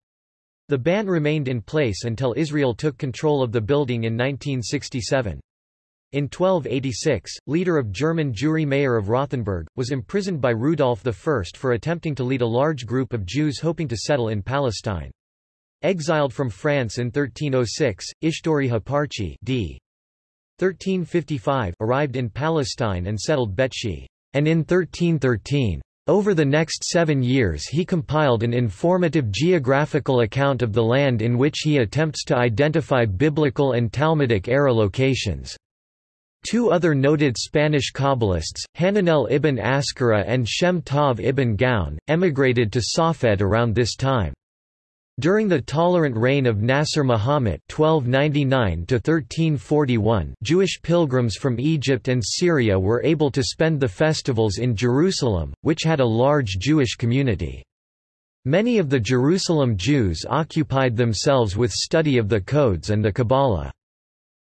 The ban remained in place until Israel took control of the building in 1967. In 1286, leader of German Jewry Meir of Rothenburg, was imprisoned by Rudolf I for attempting to lead a large group of Jews hoping to settle in Palestine. Exiled from France in 1306, Ishtori Haparchi d. 1355 arrived in Palestine and settled Beit She'an in 1313, over the next seven years he compiled an informative geographical account of the land in which he attempts to identify biblical and Talmudic era locations. Two other noted Spanish Kabbalists, Hananel ibn Askara and Shem Tov ibn Gaon, emigrated to Safed around this time. During the tolerant reign of Nasser Muhammad (1299–1341), Jewish pilgrims from Egypt and Syria were able to spend the festivals in Jerusalem, which had a large Jewish community. Many of the Jerusalem Jews occupied themselves with study of the codes and the Kabbalah.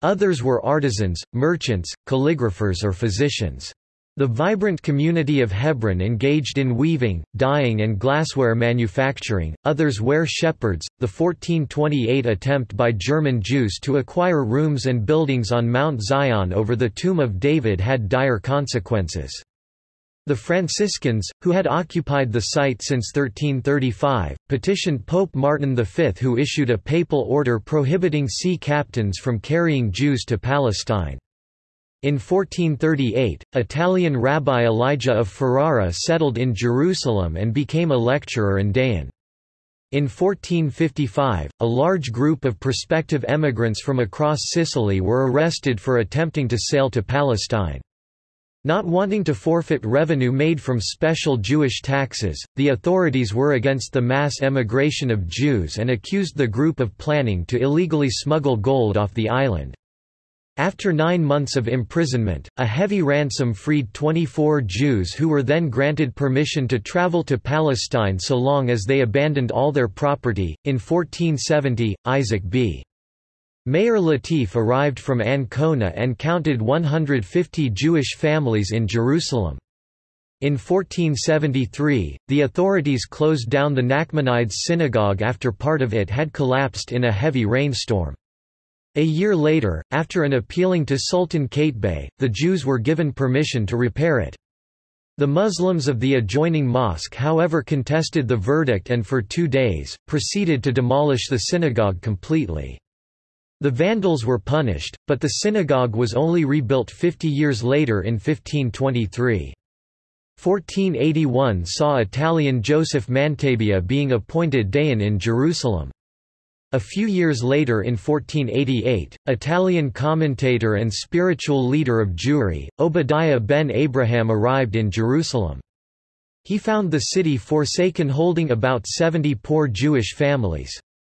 Others were artisans, merchants, calligraphers or physicians. The vibrant community of Hebron engaged in weaving, dyeing and glassware manufacturing, others were shepherds. The 1428 attempt by German Jews to acquire rooms and buildings on Mount Zion over the tomb of David had dire consequences. The Franciscans, who had occupied the site since 1335, petitioned Pope Martin V who issued a papal order prohibiting sea captains from carrying Jews to Palestine. In 1438, Italian Rabbi Elijah of Ferrara settled in Jerusalem and became a lecturer and Dayan. In 1455, a large group of prospective emigrants from across Sicily were arrested for attempting to sail to Palestine. Not wanting to forfeit revenue made from special Jewish taxes, the authorities were against the mass emigration of Jews and accused the group of planning to illegally smuggle gold off the island. After nine months of imprisonment, a heavy ransom freed 24 Jews who were then granted permission to travel to Palestine so long as they abandoned all their property. In 1470, Isaac B. Meir Latif arrived from Ancona and counted 150 Jewish families in Jerusalem. In 1473, the authorities closed down the Nachmanides synagogue after part of it had collapsed in a heavy rainstorm. A year later, after an appealing to Sultan Qaitbay, the Jews were given permission to repair it. The Muslims of the adjoining mosque however contested the verdict and for two days, proceeded to demolish the synagogue completely. The Vandals were punished, but the synagogue was only rebuilt 50 years later in 1523. 1481 saw Italian Joseph Mantabia being appointed Dayan in Jerusalem. A few years later in 1488, Italian commentator and spiritual leader of Jewry, Obadiah ben Abraham arrived in Jerusalem. He found the city forsaken holding about 70 poor Jewish families.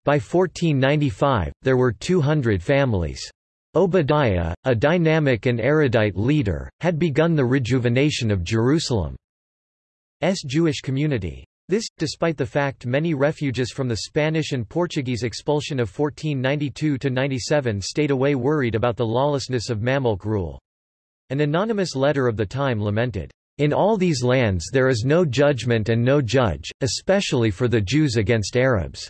By 1495, there were 200 families. Obadiah, a dynamic and erudite leader, had begun the rejuvenation of Jerusalem's Jewish community. This, despite the fact many refugees from the Spanish and Portuguese expulsion of 1492–97 stayed away worried about the lawlessness of Mamluk rule. An anonymous letter of the time lamented, "...in all these lands there is no judgment and no judge, especially for the Jews against Arabs."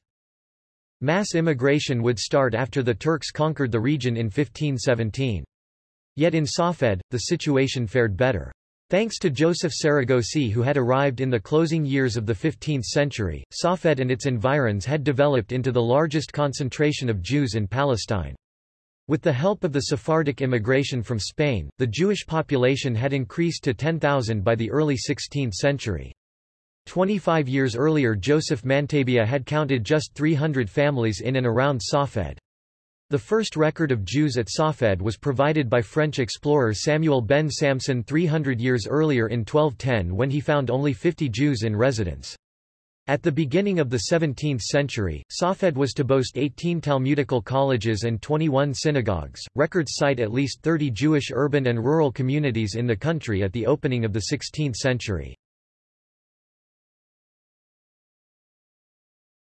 Mass immigration would start after the Turks conquered the region in 1517. Yet in Safed, the situation fared better. Thanks to Joseph Saragosi who had arrived in the closing years of the 15th century, Safed and its environs had developed into the largest concentration of Jews in Palestine. With the help of the Sephardic immigration from Spain, the Jewish population had increased to 10,000 by the early 16th century. Twenty-five years earlier Joseph Mantabia had counted just 300 families in and around Safed. The first record of Jews at Safed was provided by French explorer Samuel ben Samson 300 years earlier in 1210 when he found only 50 Jews in residence. At the beginning of the 17th century, Safed was to boast 18 Talmudical colleges and 21 synagogues. Records cite at least 30 Jewish urban and rural communities in the country at the opening of the 16th century.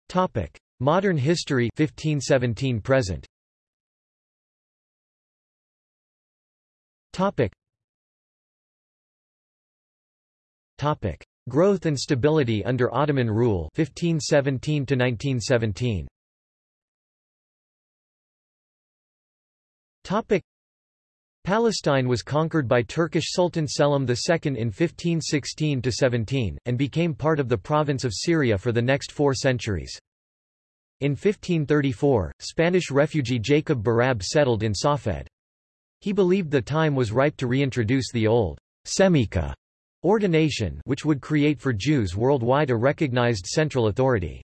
Topic: Modern history 1517 present. Topic. Topic. Growth and stability under Ottoman rule 1517 to 1917. Topic. Palestine was conquered by Turkish Sultan Selim II in 1516–17, and became part of the province of Syria for the next four centuries. In 1534, Spanish refugee Jacob Berab settled in Safed. He believed the time was ripe to reintroduce the old Semika ordination which would create for Jews worldwide a recognized central authority.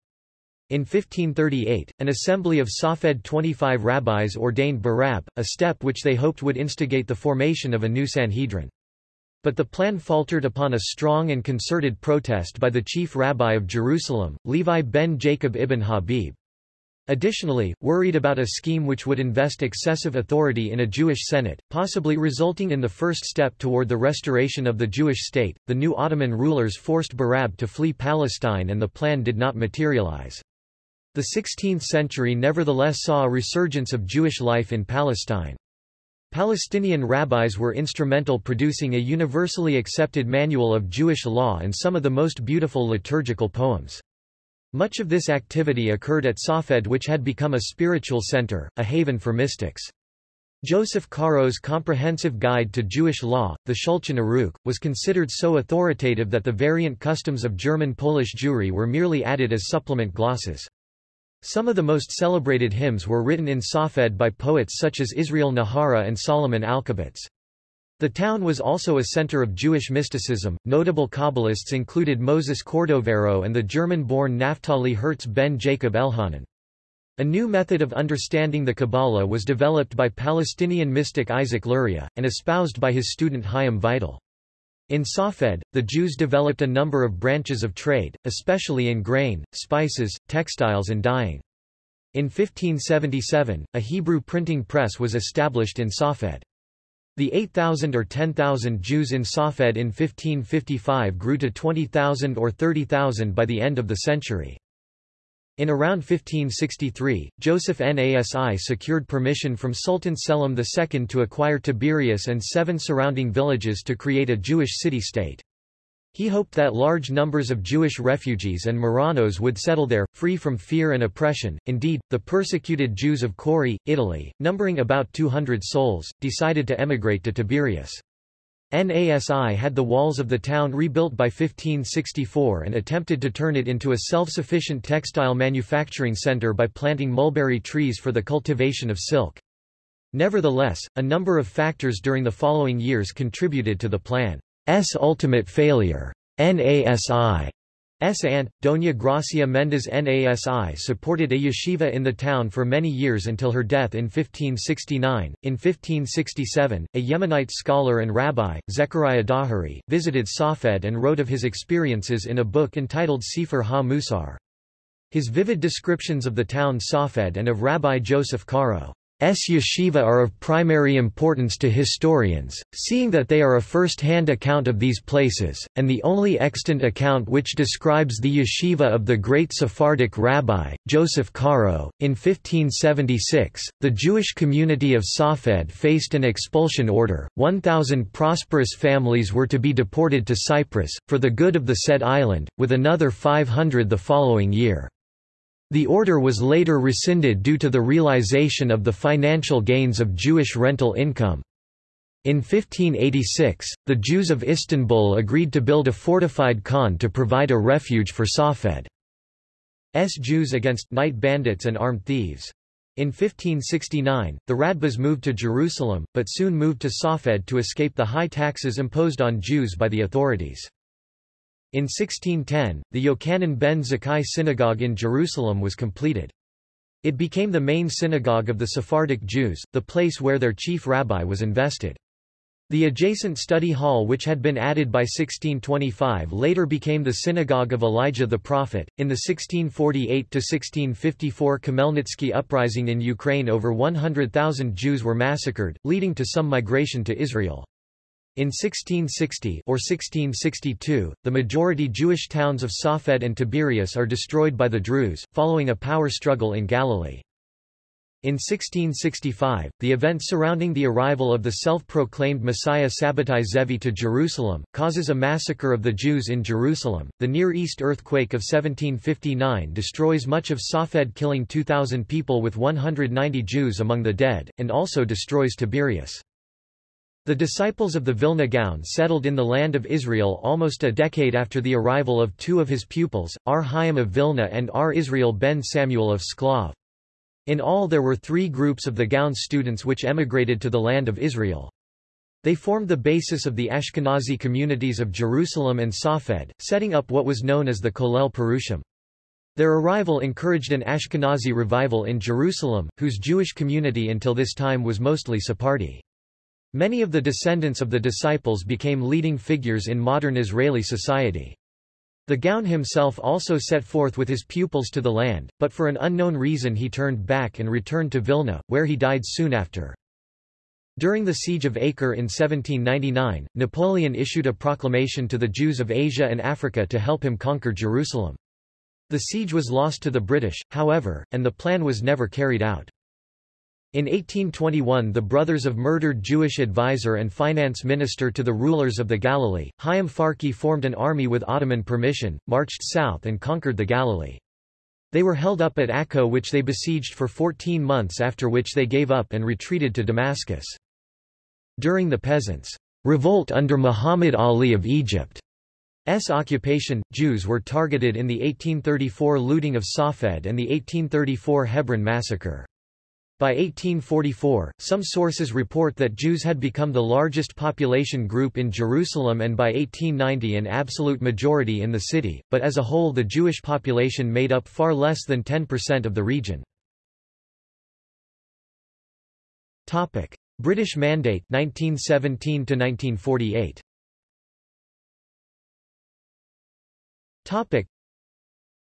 In 1538, an assembly of Safed 25 rabbis ordained Berab, a step which they hoped would instigate the formation of a new Sanhedrin. But the plan faltered upon a strong and concerted protest by the chief rabbi of Jerusalem, Levi ben Jacob ibn Habib. Additionally, worried about a scheme which would invest excessive authority in a Jewish Senate, possibly resulting in the first step toward the restoration of the Jewish state, the new Ottoman rulers forced Berab to flee Palestine and the plan did not materialize. The 16th century nevertheless saw a resurgence of Jewish life in Palestine. Palestinian rabbis were instrumental producing a universally accepted manual of Jewish law and some of the most beautiful liturgical poems. Much of this activity occurred at Safed which had become a spiritual center, a haven for mystics. Joseph Caro's comprehensive guide to Jewish law, the Shulchan Aruch, was considered so authoritative that the variant customs of German-Polish Jewry were merely added as supplement glosses. Some of the most celebrated hymns were written in Safed by poets such as Israel Nahara and Solomon Alkabetz. The town was also a center of Jewish mysticism. Notable Kabbalists included Moses Cordovero and the German-born Naphtali Herz ben Jacob Elhanan. A new method of understanding the Kabbalah was developed by Palestinian mystic Isaac Luria, and espoused by his student Chaim Vital. In Safed, the Jews developed a number of branches of trade, especially in grain, spices, textiles and dyeing. In 1577, a Hebrew printing press was established in Safed. The 8,000 or 10,000 Jews in Safed in 1555 grew to 20,000 or 30,000 by the end of the century. In around 1563, Joseph Nasi secured permission from Sultan Selim II to acquire Tiberias and seven surrounding villages to create a Jewish city-state. He hoped that large numbers of Jewish refugees and Marranos would settle there, free from fear and oppression. Indeed, the persecuted Jews of Cori, Italy, numbering about 200 souls, decided to emigrate to Tiberias. Nasi had the walls of the town rebuilt by 1564 and attempted to turn it into a self-sufficient textile manufacturing center by planting mulberry trees for the cultivation of silk. Nevertheless, a number of factors during the following years contributed to the plan. S ultimate failure. NASI S. aunt, Doña Gracia Mendez Nasi supported a yeshiva in the town for many years until her death in 1569. In 1567, a Yemenite scholar and rabbi, Zechariah Dahari, visited Safed and wrote of his experiences in a book entitled Sefer ha-Musar. His vivid descriptions of the town Safed and of Rabbi Joseph Caro. Yeshiva are of primary importance to historians, seeing that they are a first-hand account of these places, and the only extant account which describes the yeshiva of the great Sephardic rabbi, Joseph Caro. In 1576, the Jewish community of Safed faced an expulsion order, 1,000 prosperous families were to be deported to Cyprus, for the good of the said island, with another 500 the following year. The order was later rescinded due to the realization of the financial gains of Jewish rental income. In 1586, the Jews of Istanbul agreed to build a fortified khan to provide a refuge for Safed's Jews against night bandits and armed thieves. In 1569, the Radbaz moved to Jerusalem, but soon moved to Safed to escape the high taxes imposed on Jews by the authorities. In 1610, the Yochanan ben Zakkai synagogue in Jerusalem was completed. It became the main synagogue of the Sephardic Jews, the place where their chief rabbi was invested. The adjacent study hall which had been added by 1625 later became the synagogue of Elijah the prophet. In the 1648–1654 Khmelnytsky uprising in Ukraine over 100,000 Jews were massacred, leading to some migration to Israel. In 1660 or 1662, the majority Jewish towns of Safed and Tiberias are destroyed by the Druze, following a power struggle in Galilee. In 1665, the events surrounding the arrival of the self-proclaimed Messiah Sabbatai Zevi to Jerusalem, causes a massacre of the Jews in Jerusalem. The Near East earthquake of 1759 destroys much of Safed killing 2,000 people with 190 Jews among the dead, and also destroys Tiberias. The disciples of the Vilna Gaon settled in the land of Israel almost a decade after the arrival of two of his pupils, R. Chaim of Vilna and R. Israel ben Samuel of Shklov. In all there were three groups of the Gaon students which emigrated to the land of Israel. They formed the basis of the Ashkenazi communities of Jerusalem and Safed, setting up what was known as the Kollel Perushim. Their arrival encouraged an Ashkenazi revival in Jerusalem, whose Jewish community until this time was mostly Sephardi. Many of the descendants of the disciples became leading figures in modern Israeli society. The Gaon himself also set forth with his pupils to the land, but for an unknown reason he turned back and returned to Vilna, where he died soon after. During the Siege of Acre in 1799, Napoleon issued a proclamation to the Jews of Asia and Africa to help him conquer Jerusalem. The siege was lost to the British, however, and the plan was never carried out. In 1821 the brothers of murdered Jewish advisor and finance minister to the rulers of the Galilee, Chaim Farhi formed an army with Ottoman permission, marched south and conquered the Galilee. They were held up at Akko which they besieged for 14 months after which they gave up and retreated to Damascus. During the peasants' revolt under Muhammad Ali of Egypt's occupation, Jews were targeted in the 1834 looting of Safed and the 1834 Hebron massacre. By 1844, some sources report that Jews had become the largest population group in Jerusalem and by 1890 an absolute majority in the city, but as a whole the Jewish population made up far less than 10% of the region. British Mandate 1917 1948.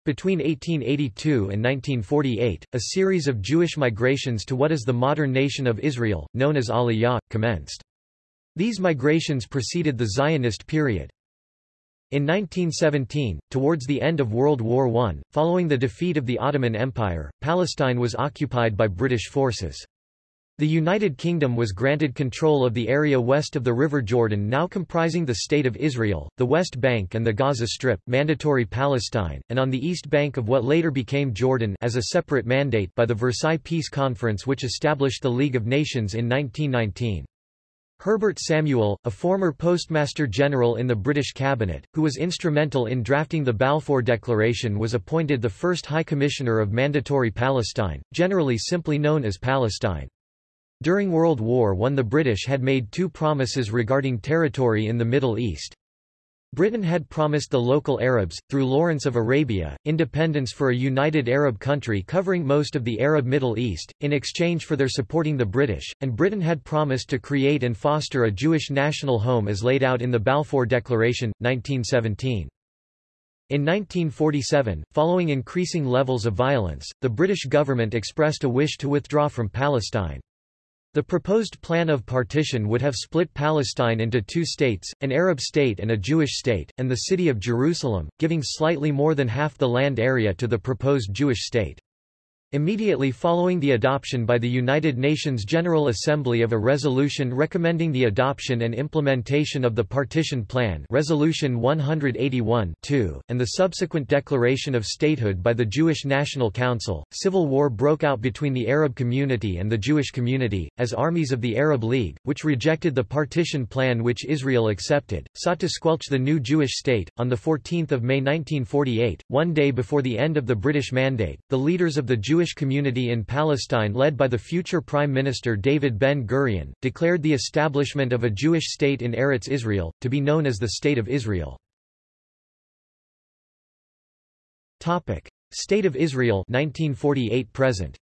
Between 1882 and 1948, a series of Jewish migrations to what is the modern nation of Israel, known as Aliyah, commenced. These migrations preceded the Zionist period. In 1917, towards the end of World War I, following the defeat of the Ottoman Empire, Palestine was occupied by British forces. The United Kingdom was granted control of the area west of the River Jordan now comprising the State of Israel, the West Bank and the Gaza Strip mandatory Palestine, and on the east bank of what later became Jordan as a separate mandate by the Versailles Peace Conference which established the League of Nations in 1919. Herbert Samuel, a former Postmaster General in the British cabinet, who was instrumental in drafting the Balfour Declaration was appointed the first High Commissioner of Mandatory Palestine, generally simply known as Palestine. During World War I the British had made two promises regarding territory in the Middle East. Britain had promised the local Arabs, through Lawrence of Arabia, independence for a united Arab country covering most of the Arab Middle East, in exchange for their supporting the British, and Britain had promised to create and foster a Jewish national home as laid out in the Balfour Declaration, 1917. In 1947, following increasing levels of violence, the British government expressed a wish to withdraw from Palestine. The proposed plan of partition would have split Palestine into two states, an Arab state and a Jewish state, and the city of Jerusalem, giving slightly more than half the land area to the proposed Jewish state. Immediately following the adoption by the United Nations General Assembly of a resolution recommending the adoption and implementation of the Partition Plan Resolution 181/2) and the subsequent declaration of statehood by the Jewish National Council, civil war broke out between the Arab community and the Jewish community, as armies of the Arab League, which rejected the Partition Plan which Israel accepted, sought to squelch the new Jewish state. On 14 May 1948, one day before the end of the British Mandate, the leaders of the Jewish Jewish community in Palestine led by the future Prime Minister David Ben-Gurion, declared the establishment of a Jewish state in Eretz Israel, to be known as the State of Israel. State of Israel 1948 present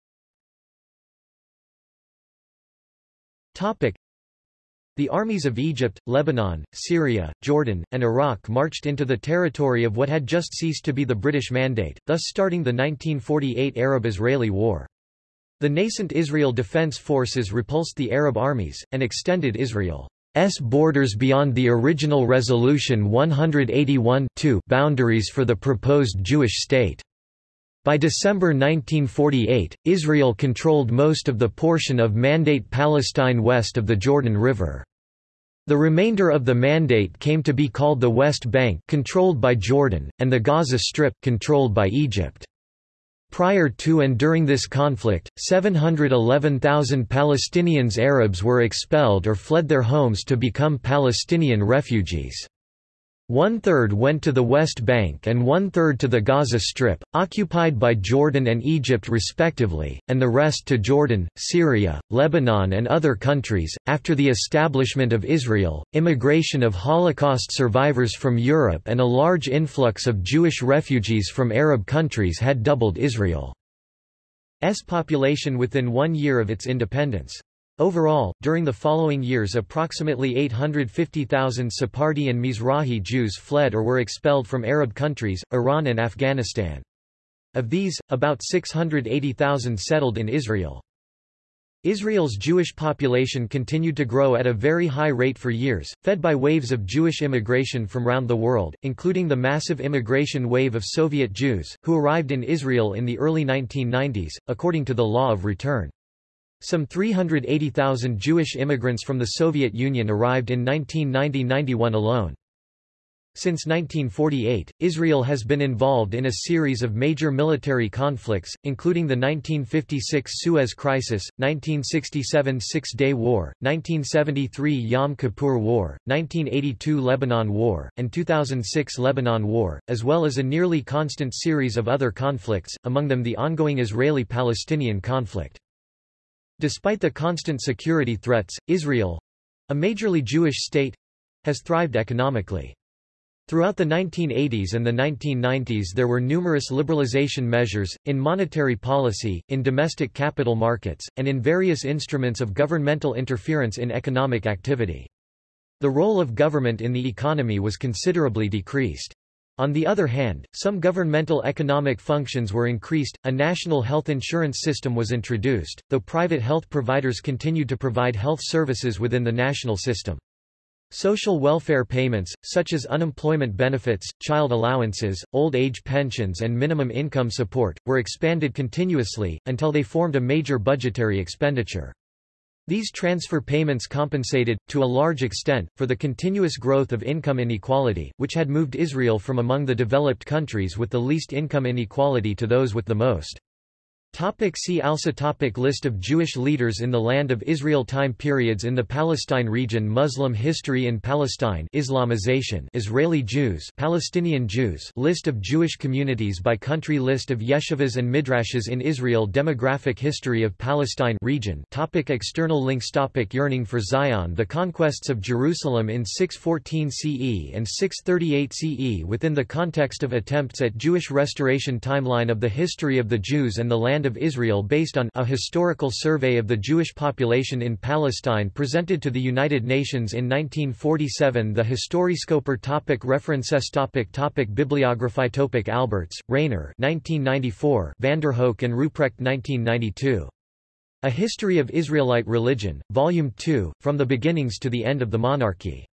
the armies of Egypt, Lebanon, Syria, Jordan, and Iraq marched into the territory of what had just ceased to be the British Mandate, thus starting the 1948 Arab-Israeli War. The nascent Israel Defense Forces repulsed the Arab armies, and extended Israel's borders beyond the original Resolution 181 boundaries for the proposed Jewish state. By December 1948, Israel controlled most of the portion of Mandate Palestine west of the Jordan River. The remainder of the Mandate came to be called the West Bank controlled by Jordan, and the Gaza Strip controlled by Egypt. Prior to and during this conflict, 711,000 Palestinians Arabs were expelled or fled their homes to become Palestinian refugees. One-third went to the West Bank and one-third to the Gaza Strip, occupied by Jordan and Egypt respectively, and the rest to Jordan, Syria, Lebanon and other countries. After the establishment of Israel, immigration of Holocaust survivors from Europe and a large influx of Jewish refugees from Arab countries had doubled Israel's population within one year of its independence. Overall, during the following years approximately 850,000 Sephardi and Mizrahi Jews fled or were expelled from Arab countries, Iran and Afghanistan. Of these, about 680,000 settled in Israel. Israel's Jewish population continued to grow at a very high rate for years, fed by waves of Jewish immigration from around the world, including the massive immigration wave of Soviet Jews, who arrived in Israel in the early 1990s, according to the Law of Return. Some 380,000 Jewish immigrants from the Soviet Union arrived in 1990–91 alone. Since 1948, Israel has been involved in a series of major military conflicts, including the 1956 Suez Crisis, 1967 Six-Day War, 1973 Yom Kippur War, 1982 Lebanon War, and 2006 Lebanon War, as well as a nearly constant series of other conflicts, among them the ongoing Israeli-Palestinian conflict. Despite the constant security threats, Israel—a majorly Jewish state—has thrived economically. Throughout the 1980s and the 1990s there were numerous liberalization measures, in monetary policy, in domestic capital markets, and in various instruments of governmental interference in economic activity. The role of government in the economy was considerably decreased. On the other hand, some governmental economic functions were increased, a national health insurance system was introduced, though private health providers continued to provide health services within the national system. Social welfare payments, such as unemployment benefits, child allowances, old age pensions and minimum income support, were expanded continuously, until they formed a major budgetary expenditure. These transfer payments compensated, to a large extent, for the continuous growth of income inequality, which had moved Israel from among the developed countries with the least income inequality to those with the most. Topic see also topic List of Jewish leaders in the Land of Israel Time periods in the Palestine region Muslim history in Palestine Islamization Israeli Jews Palestinian Jews List of Jewish communities by country List of yeshivas and midrashes in Israel Demographic history of Palestine region topic External links topic Yearning for Zion The conquests of Jerusalem in 614 CE and 638 CE within the context of attempts at Jewish restoration Timeline of the history of the Jews and the land Land of Israel based on a historical survey of the Jewish population in Palestine presented to the United Nations in 1947 The Historiscoper topic References topic topic Bibliography topic Albertz, Rainer 1994 Vandenhoeck and Ruprecht 1992. A History of Israelite Religion, Volume 2, From the Beginnings to the End of the Monarchy.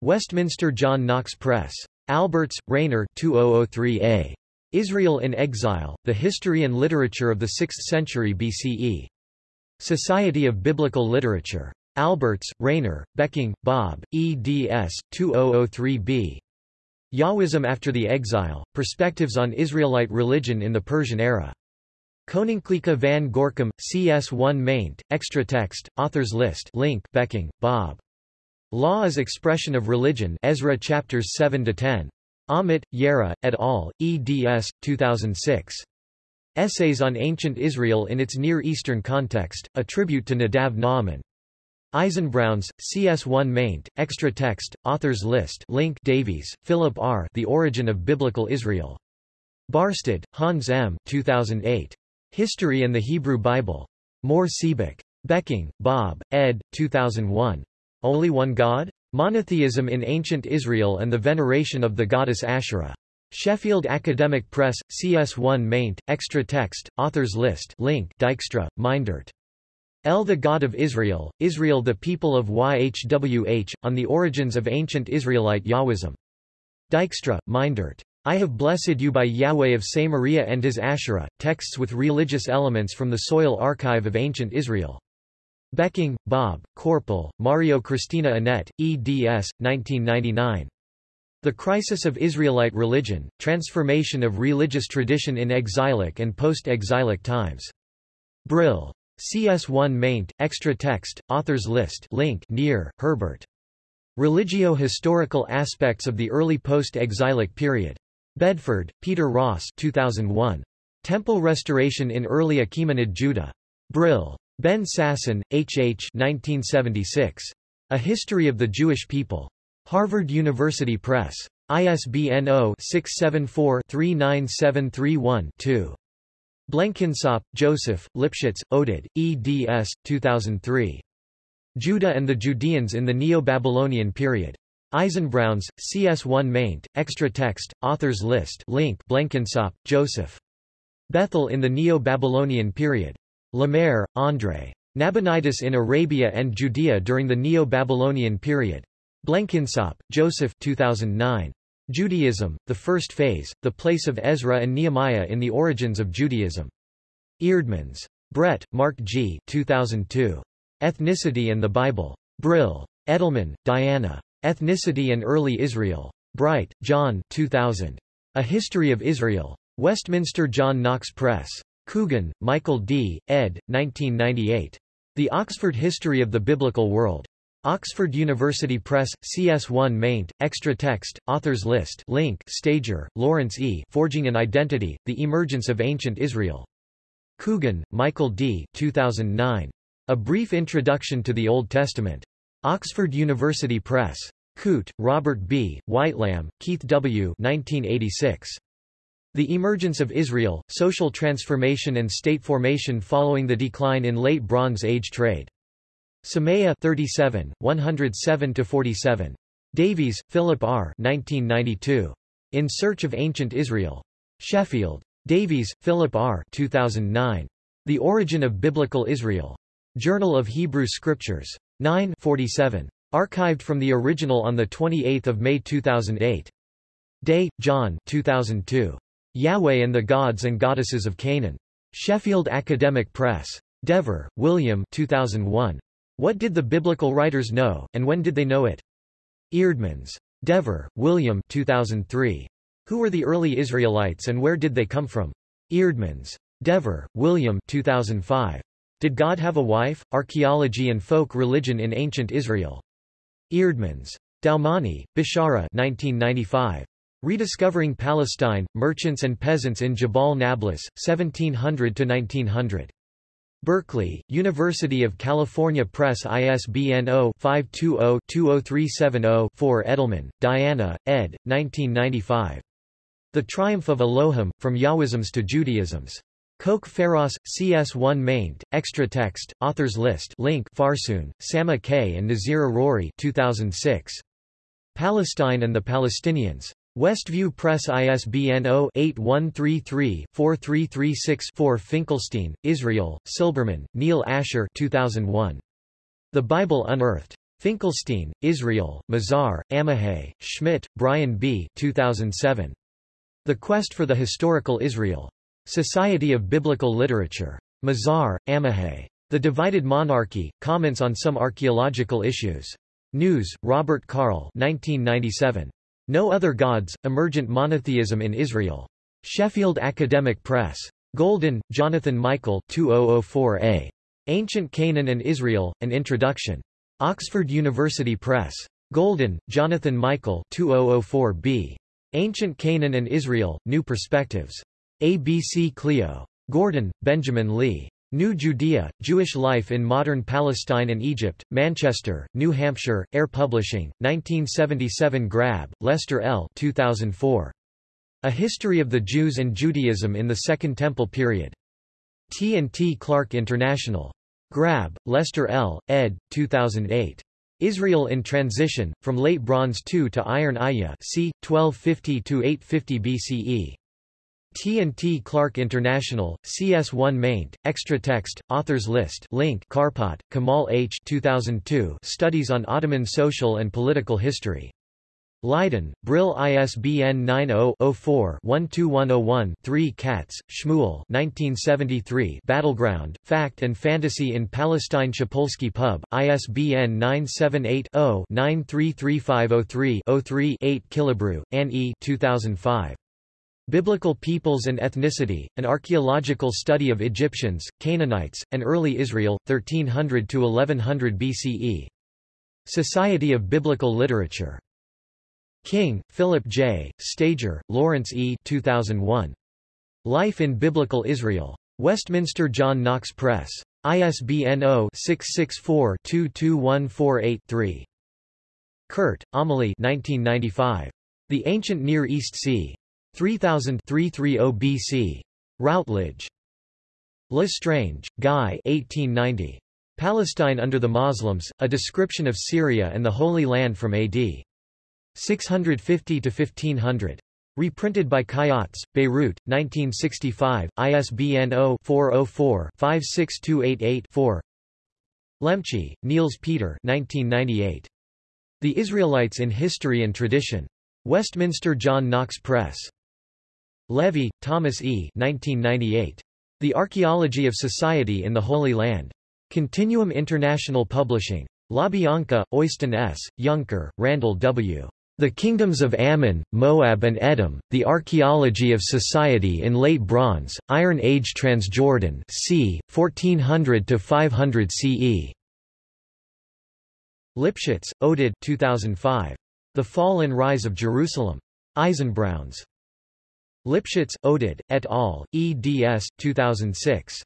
Westminster John Knox Press. Albertz, Rainer 2003a. Israel in Exile, The History and Literature of the Sixth Century BCE. Society of Biblical Literature. Albertz, Rainer, Becking, Bob, eds. 2003b. Yahwism After the Exile, Perspectives on Israelite Religion in the Persian Era. Koninklijke van Gorkum, CS1 maint, extra text, authors list link Becking, Bob. Law as Expression of Religion Ezra chapters 7-10. Amit, Yairah, et al., eds. 2006. Essays on Ancient Israel in its Near Eastern Context, a tribute to Nadav Naaman. Eisenbrauns, CS1 maint, extra text, authors list link Davies, Philip R. The Origin of Biblical Israel. Barstad, Hans M. 2008. History and the Hebrew Bible. Mohr Siebeck. Becking, Bob, ed. 2001. Only One God? Monotheism in Ancient Israel and the Veneration of the Goddess Asherah. Sheffield Academic Press, CS1 maint, extra text, authors list link Dijkstra, Meindert. El the God of Israel, Israel the people of YHWH, on the origins of ancient Israelite Yahwism. Dijkstra, Meindert. I have blessed you by Yahweh of Samaria and his Asherah, texts with religious elements from the Soil Archive of Ancient Israel. Becking, Bob, Korpel, Marjo Christina Annette, eds. 1999. The Crisis of Israelite Religion, Transformation of Religious Tradition in Exilic and Post-Exilic Times. Brill. CS1 maint, extra text, authors list link Niehr, Herbert. Religio-historical aspects of the early post-exilic period. Bedford, Peter Ross 2001. Temple Restoration in Early Achaemenid Judah. Brill. Ben Sasson, H. H. 1976. A History of the Jewish People. Harvard University Press. ISBN 0-674-39731-2. Blenkinsopp, Joseph, Lipschits, Oded, eds. 2003. Judah and the Judeans in the Neo-Babylonian Period. Eisenbrauns, CS1 maint, extra text, authors list link Blenkinsopp, Joseph. Bethel in the Neo-Babylonian Period. Lemaire, André. Nabonidus in Arabia and Judea during the Neo-Babylonian period. Blenkinsopp, Joseph 2009. Judaism, The First Phase, The Place of Ezra and Nehemiah in the Origins of Judaism. Eerdmans. Brett, Mark G. 2002. Ethnicity and the Bible. Brill. Edelman, Diana. Ethnicity and Early Israel. Bright, John 2000. A History of Israel. Westminster John Knox Press. Coogan, Michael D., ed. 1998. The Oxford History of the Biblical World. Oxford University Press, CS1 maint, extra text, authors list link Stager, Lawrence E. Forging an Identity, The Emergence of Ancient Israel. Coogan, Michael D. 2009. A Brief Introduction to the Old Testament. Oxford University Press. Coote, Robert B., Whitelam, Keith W. 1986. The Emergence of Israel, Social Transformation and State Formation Following the Decline in Late Bronze Age Trade. Semeia 37, 107-47. Davies, Philip R. 1992. In Search of Ancient Israel. Sheffield. Davies, Philip R. 2009. The Origin of Biblical Israel. Journal of Hebrew Scriptures. 9 47. Archived from the original on 28 May 2008. Day, John 2002. Yahweh and the Gods and Goddesses of Canaan. Sheffield Academic Press. Dever, William 2001. What did the biblical writers know, and when did they know it? Eerdmans. Dever, William 2003. Who were the early Israelites and where did they come from? Eerdmans. Dever, William 2005. Did God Have a Wife? Archaeology and Folk Religion in Ancient Israel. Eerdmans. Doumani, Beshara 1995. Rediscovering Palestine, Merchants and Peasants in Jabal Nablus, 1700–1900. Berkeley, University of California Press ISBN 0-520-20370-4 Edelman, Diana, ed. 1995. The Triumph of Elohim, From Yahwisms to Judaisms. Kok Pharos, CS1 maint, extra text, authors list link Farsoun, Sama K. and Naseer Aruri 2006. Palestine and the Palestinians. Westview Press ISBN 0-8133-4336-4 Finkelstein, Israel, Silberman, Neil Asher 2001. The Bible Unearthed. Finkelstein, Israel, Mazar, Amihai, Schmidt, Brian B. 2007. The Quest for the Historical Israel. Society of Biblical Literature. Mazar, Amihai. The Divided Monarchy, Comments on Some Archaeological Issues. Gnuse, Robert Carl 1997. No Other Gods, Emergent Monotheism in Israel. Sheffield Academic Press. Golden, Jonathan Michael 2004a. Ancient Canaan and Israel, An Introduction. Oxford University Press. Golden, Jonathan Michael 2004b. Ancient Canaan and Israel, New Perspectives. ABC Clio. Gordon, Benjamin Lee. New Judea, Jewish Life in Modern Palestine and Egypt, Manchester, New Hampshire, Ayer Publishing, 1977 Grabbe, Lester L. 2004. A History of the Jews and Judaism in the Second Temple Period. T&T Clark International. Grabbe, Lester L., ed. 2008. Israel in Transition, From Late Bronze II to Iron Aya c. 1250–850 BCE. T&T Clark International, CS1 maint, extra text, authors list link Karpat, Kamal H. 2002 Studies on Ottoman Social and Political History. Leiden, Brill ISBN 90-04-12101-3 Katz, Shmuel 1973 Battleground, Fact and Fantasy in Palestine Shapolsky Pub, ISBN 978-0-933503-3 8 Killebrew, Anne E. 2005. Biblical Peoples and Ethnicity, an archaeological study of Egyptians, Canaanites, and early Israel, 1300–1100 BCE. Society of Biblical Literature. King, Philip J., Stager, Lawrence E. 2001. Life in Biblical Israel. Westminster John Knox Press. ISBN 0-664-22148-3. Kuhrt, Amelie 1995. The Ancient Near East Sea. 3000 BC. Routledge. Le Strange, Guy 1890. Palestine under the Muslims, A Description of Syria and the Holy Land from AD. 650 to 1500. Reprinted by Khayats, Beirut, 1965, ISBN 0-404-56288-4 Lemche, Niels Peter 1998. The Israelites in History and Tradition. Westminster John Knox Press. Levy, Thomas E. 1998. The Archaeology of Society in the Holy Land. Continuum International Publishing. LaBianca, Øystein S., Younker, Randall W. The Kingdoms of Ammon, Moab and Edom, The Archaeology of Society in Late Bronze, Iron Age Transjordan c. 1400–500 CE. Lipschits, Oded 2005. The Fall and Rise of Jerusalem. Eisenbrauns. Lipschits, Oded, et al., eds. 2006.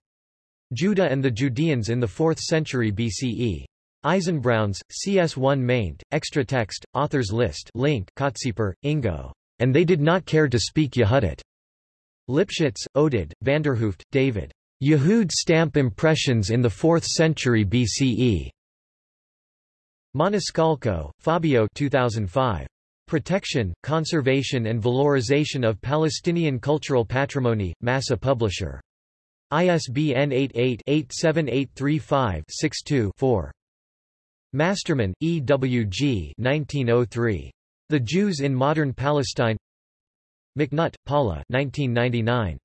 Judah and the Judeans in the 4th century BCE. Eisenbrauns, CS1 maint, extra text, authors list link Kottsieper, Ingo. And they did not care to speak Yehudit. Lipschits, Oded, Vanderhooft, David. Yehud stamp impressions in the 4th century BCE. Maniscalco, Fabio 2005. Protection, Conservation and Valorization of Palestinian Cultural Patrimony, Massa Publisher. ISBN 88-87835-62-4. Masterman, E. W. G. 1903. The Jews in Modern Palestine McNutt, Paula 1999.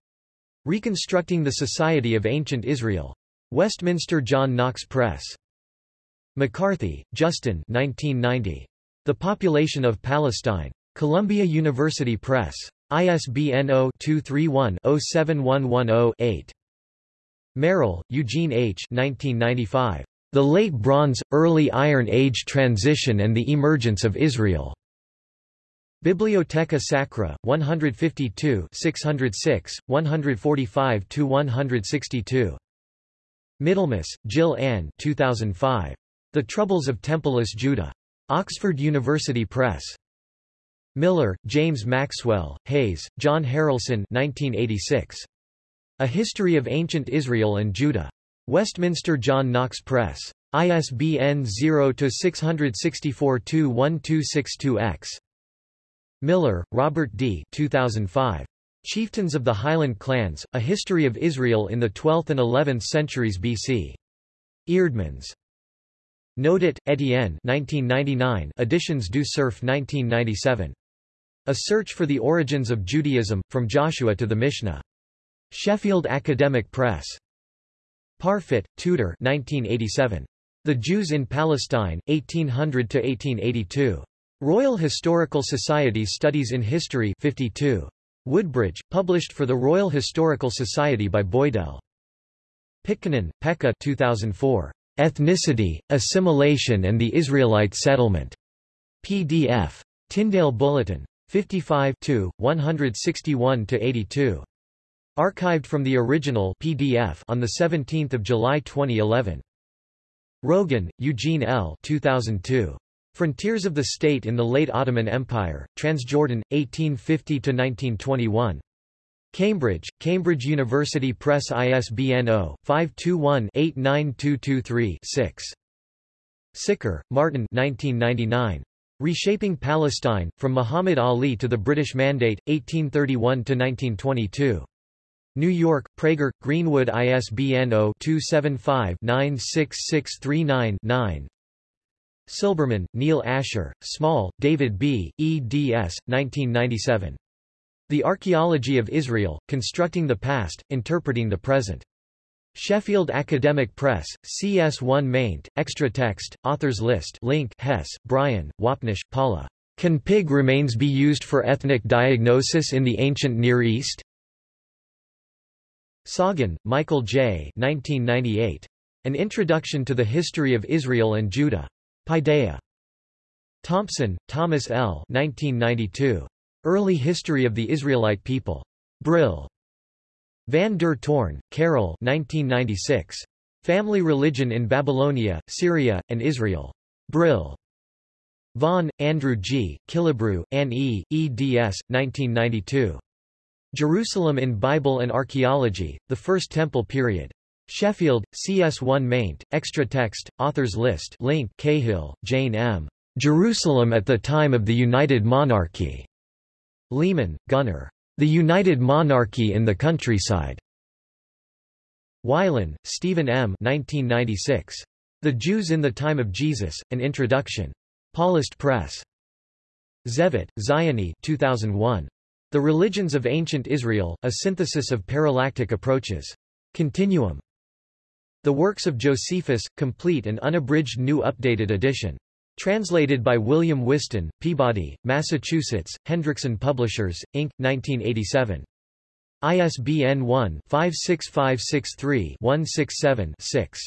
Reconstructing the Society of Ancient Israel. Westminster John Knox Press. McCarthy, Justin 1990. The Population of Palestine. Columbia University Press. ISBN 0-231-07110-8. Merrill, Eugene H. 1995. The Late Bronze, Early Iron Age Transition and the Emergence of Israel. Bibliotheca Sacra, 152 606, 145–162. Middlemas, Jill Ann 2005. The Troubles of Templeless Judah. Oxford University Press. Miller, James Maxwell, Hayes, John Haralson 1986. A History of Ancient Israel and Judah. Westminster John Knox Press. ISBN 0-664-21262-X. Miller, Robert D. 2005. Chieftains of the Highland Clans, A History of Israel in the 12th and 11th Centuries BC. Eerdmans. Nodet, Etienne 1999, Editions du Cerf 1997. A Search for the Origins of Judaism, From Joshua to the Mishnah. Sheffield Academic Press. Parfitt, Tudor 1987. The Jews in Palestine, 1800–1882. Royal Historical Society Studies in History 52. Woodbridge, published for the Royal Historical Society by Boydell. Pitkänen, Pekka 2004. Ethnicity, Assimilation and the Israelite Settlement. PDF. Tyndale Bulletin. 55 161–82. Archived from the original PDF on 17 July 2011. Rogan, Eugene L. 2002. Frontiers of the State in the Late Ottoman Empire, Transjordan, 1850–1921. Cambridge, Cambridge University Press ISBN 0-521-89223-6. Sicker, Martin 1999. Reshaping Palestine, From Muhammad Ali to the British Mandate, 1831–1922. New York, Praeger, Greenwood ISBN 0-275-96639-9 Silberman, Neil Asher, Small, David B., eds. 1997. The Archaeology of Israel, Constructing the Past, Interpreting the Present. Sheffield Academic Press, CS1 maint, extra text, authors list link Hesse, Brian, Wapnish, Paula. Can pig remains be used for ethnic diagnosis in the ancient Near East? Soggin, Michael J. 1998. An Introduction to the History of Israel and Judah. Paideia. Thompson, Thomas L. 1992. Early History of the Israelite People. Brill. Van der Toorn, Karel 1996. Family Religion in Babylonia, Syria, and Israel. Brill. Vaughan, Andrew G., Killebrew, Anne E., eds. 1992. Jerusalem in Bible and Archaeology, The First Temple Period. Sheffield, CS1 maint, extra text, authors list link Cahill, Jane M. Jerusalem at the Time of the United Monarchy. Lehmann, Gunnar. The United Monarchy in the Countryside. Wylen, Stephen M. 1996. The Jews in the Time of Jesus, An Introduction. Paulist Press. Zevit, Ziony 2001. The Religions of Ancient Israel, a synthesis of parallactic approaches. Continuum. The Works of Josephus, complete and unabridged new updated edition. Translated by William Whiston, Peabody, Massachusetts, Hendrickson Publishers, Inc., 1987. ISBN 1-56563-167-6.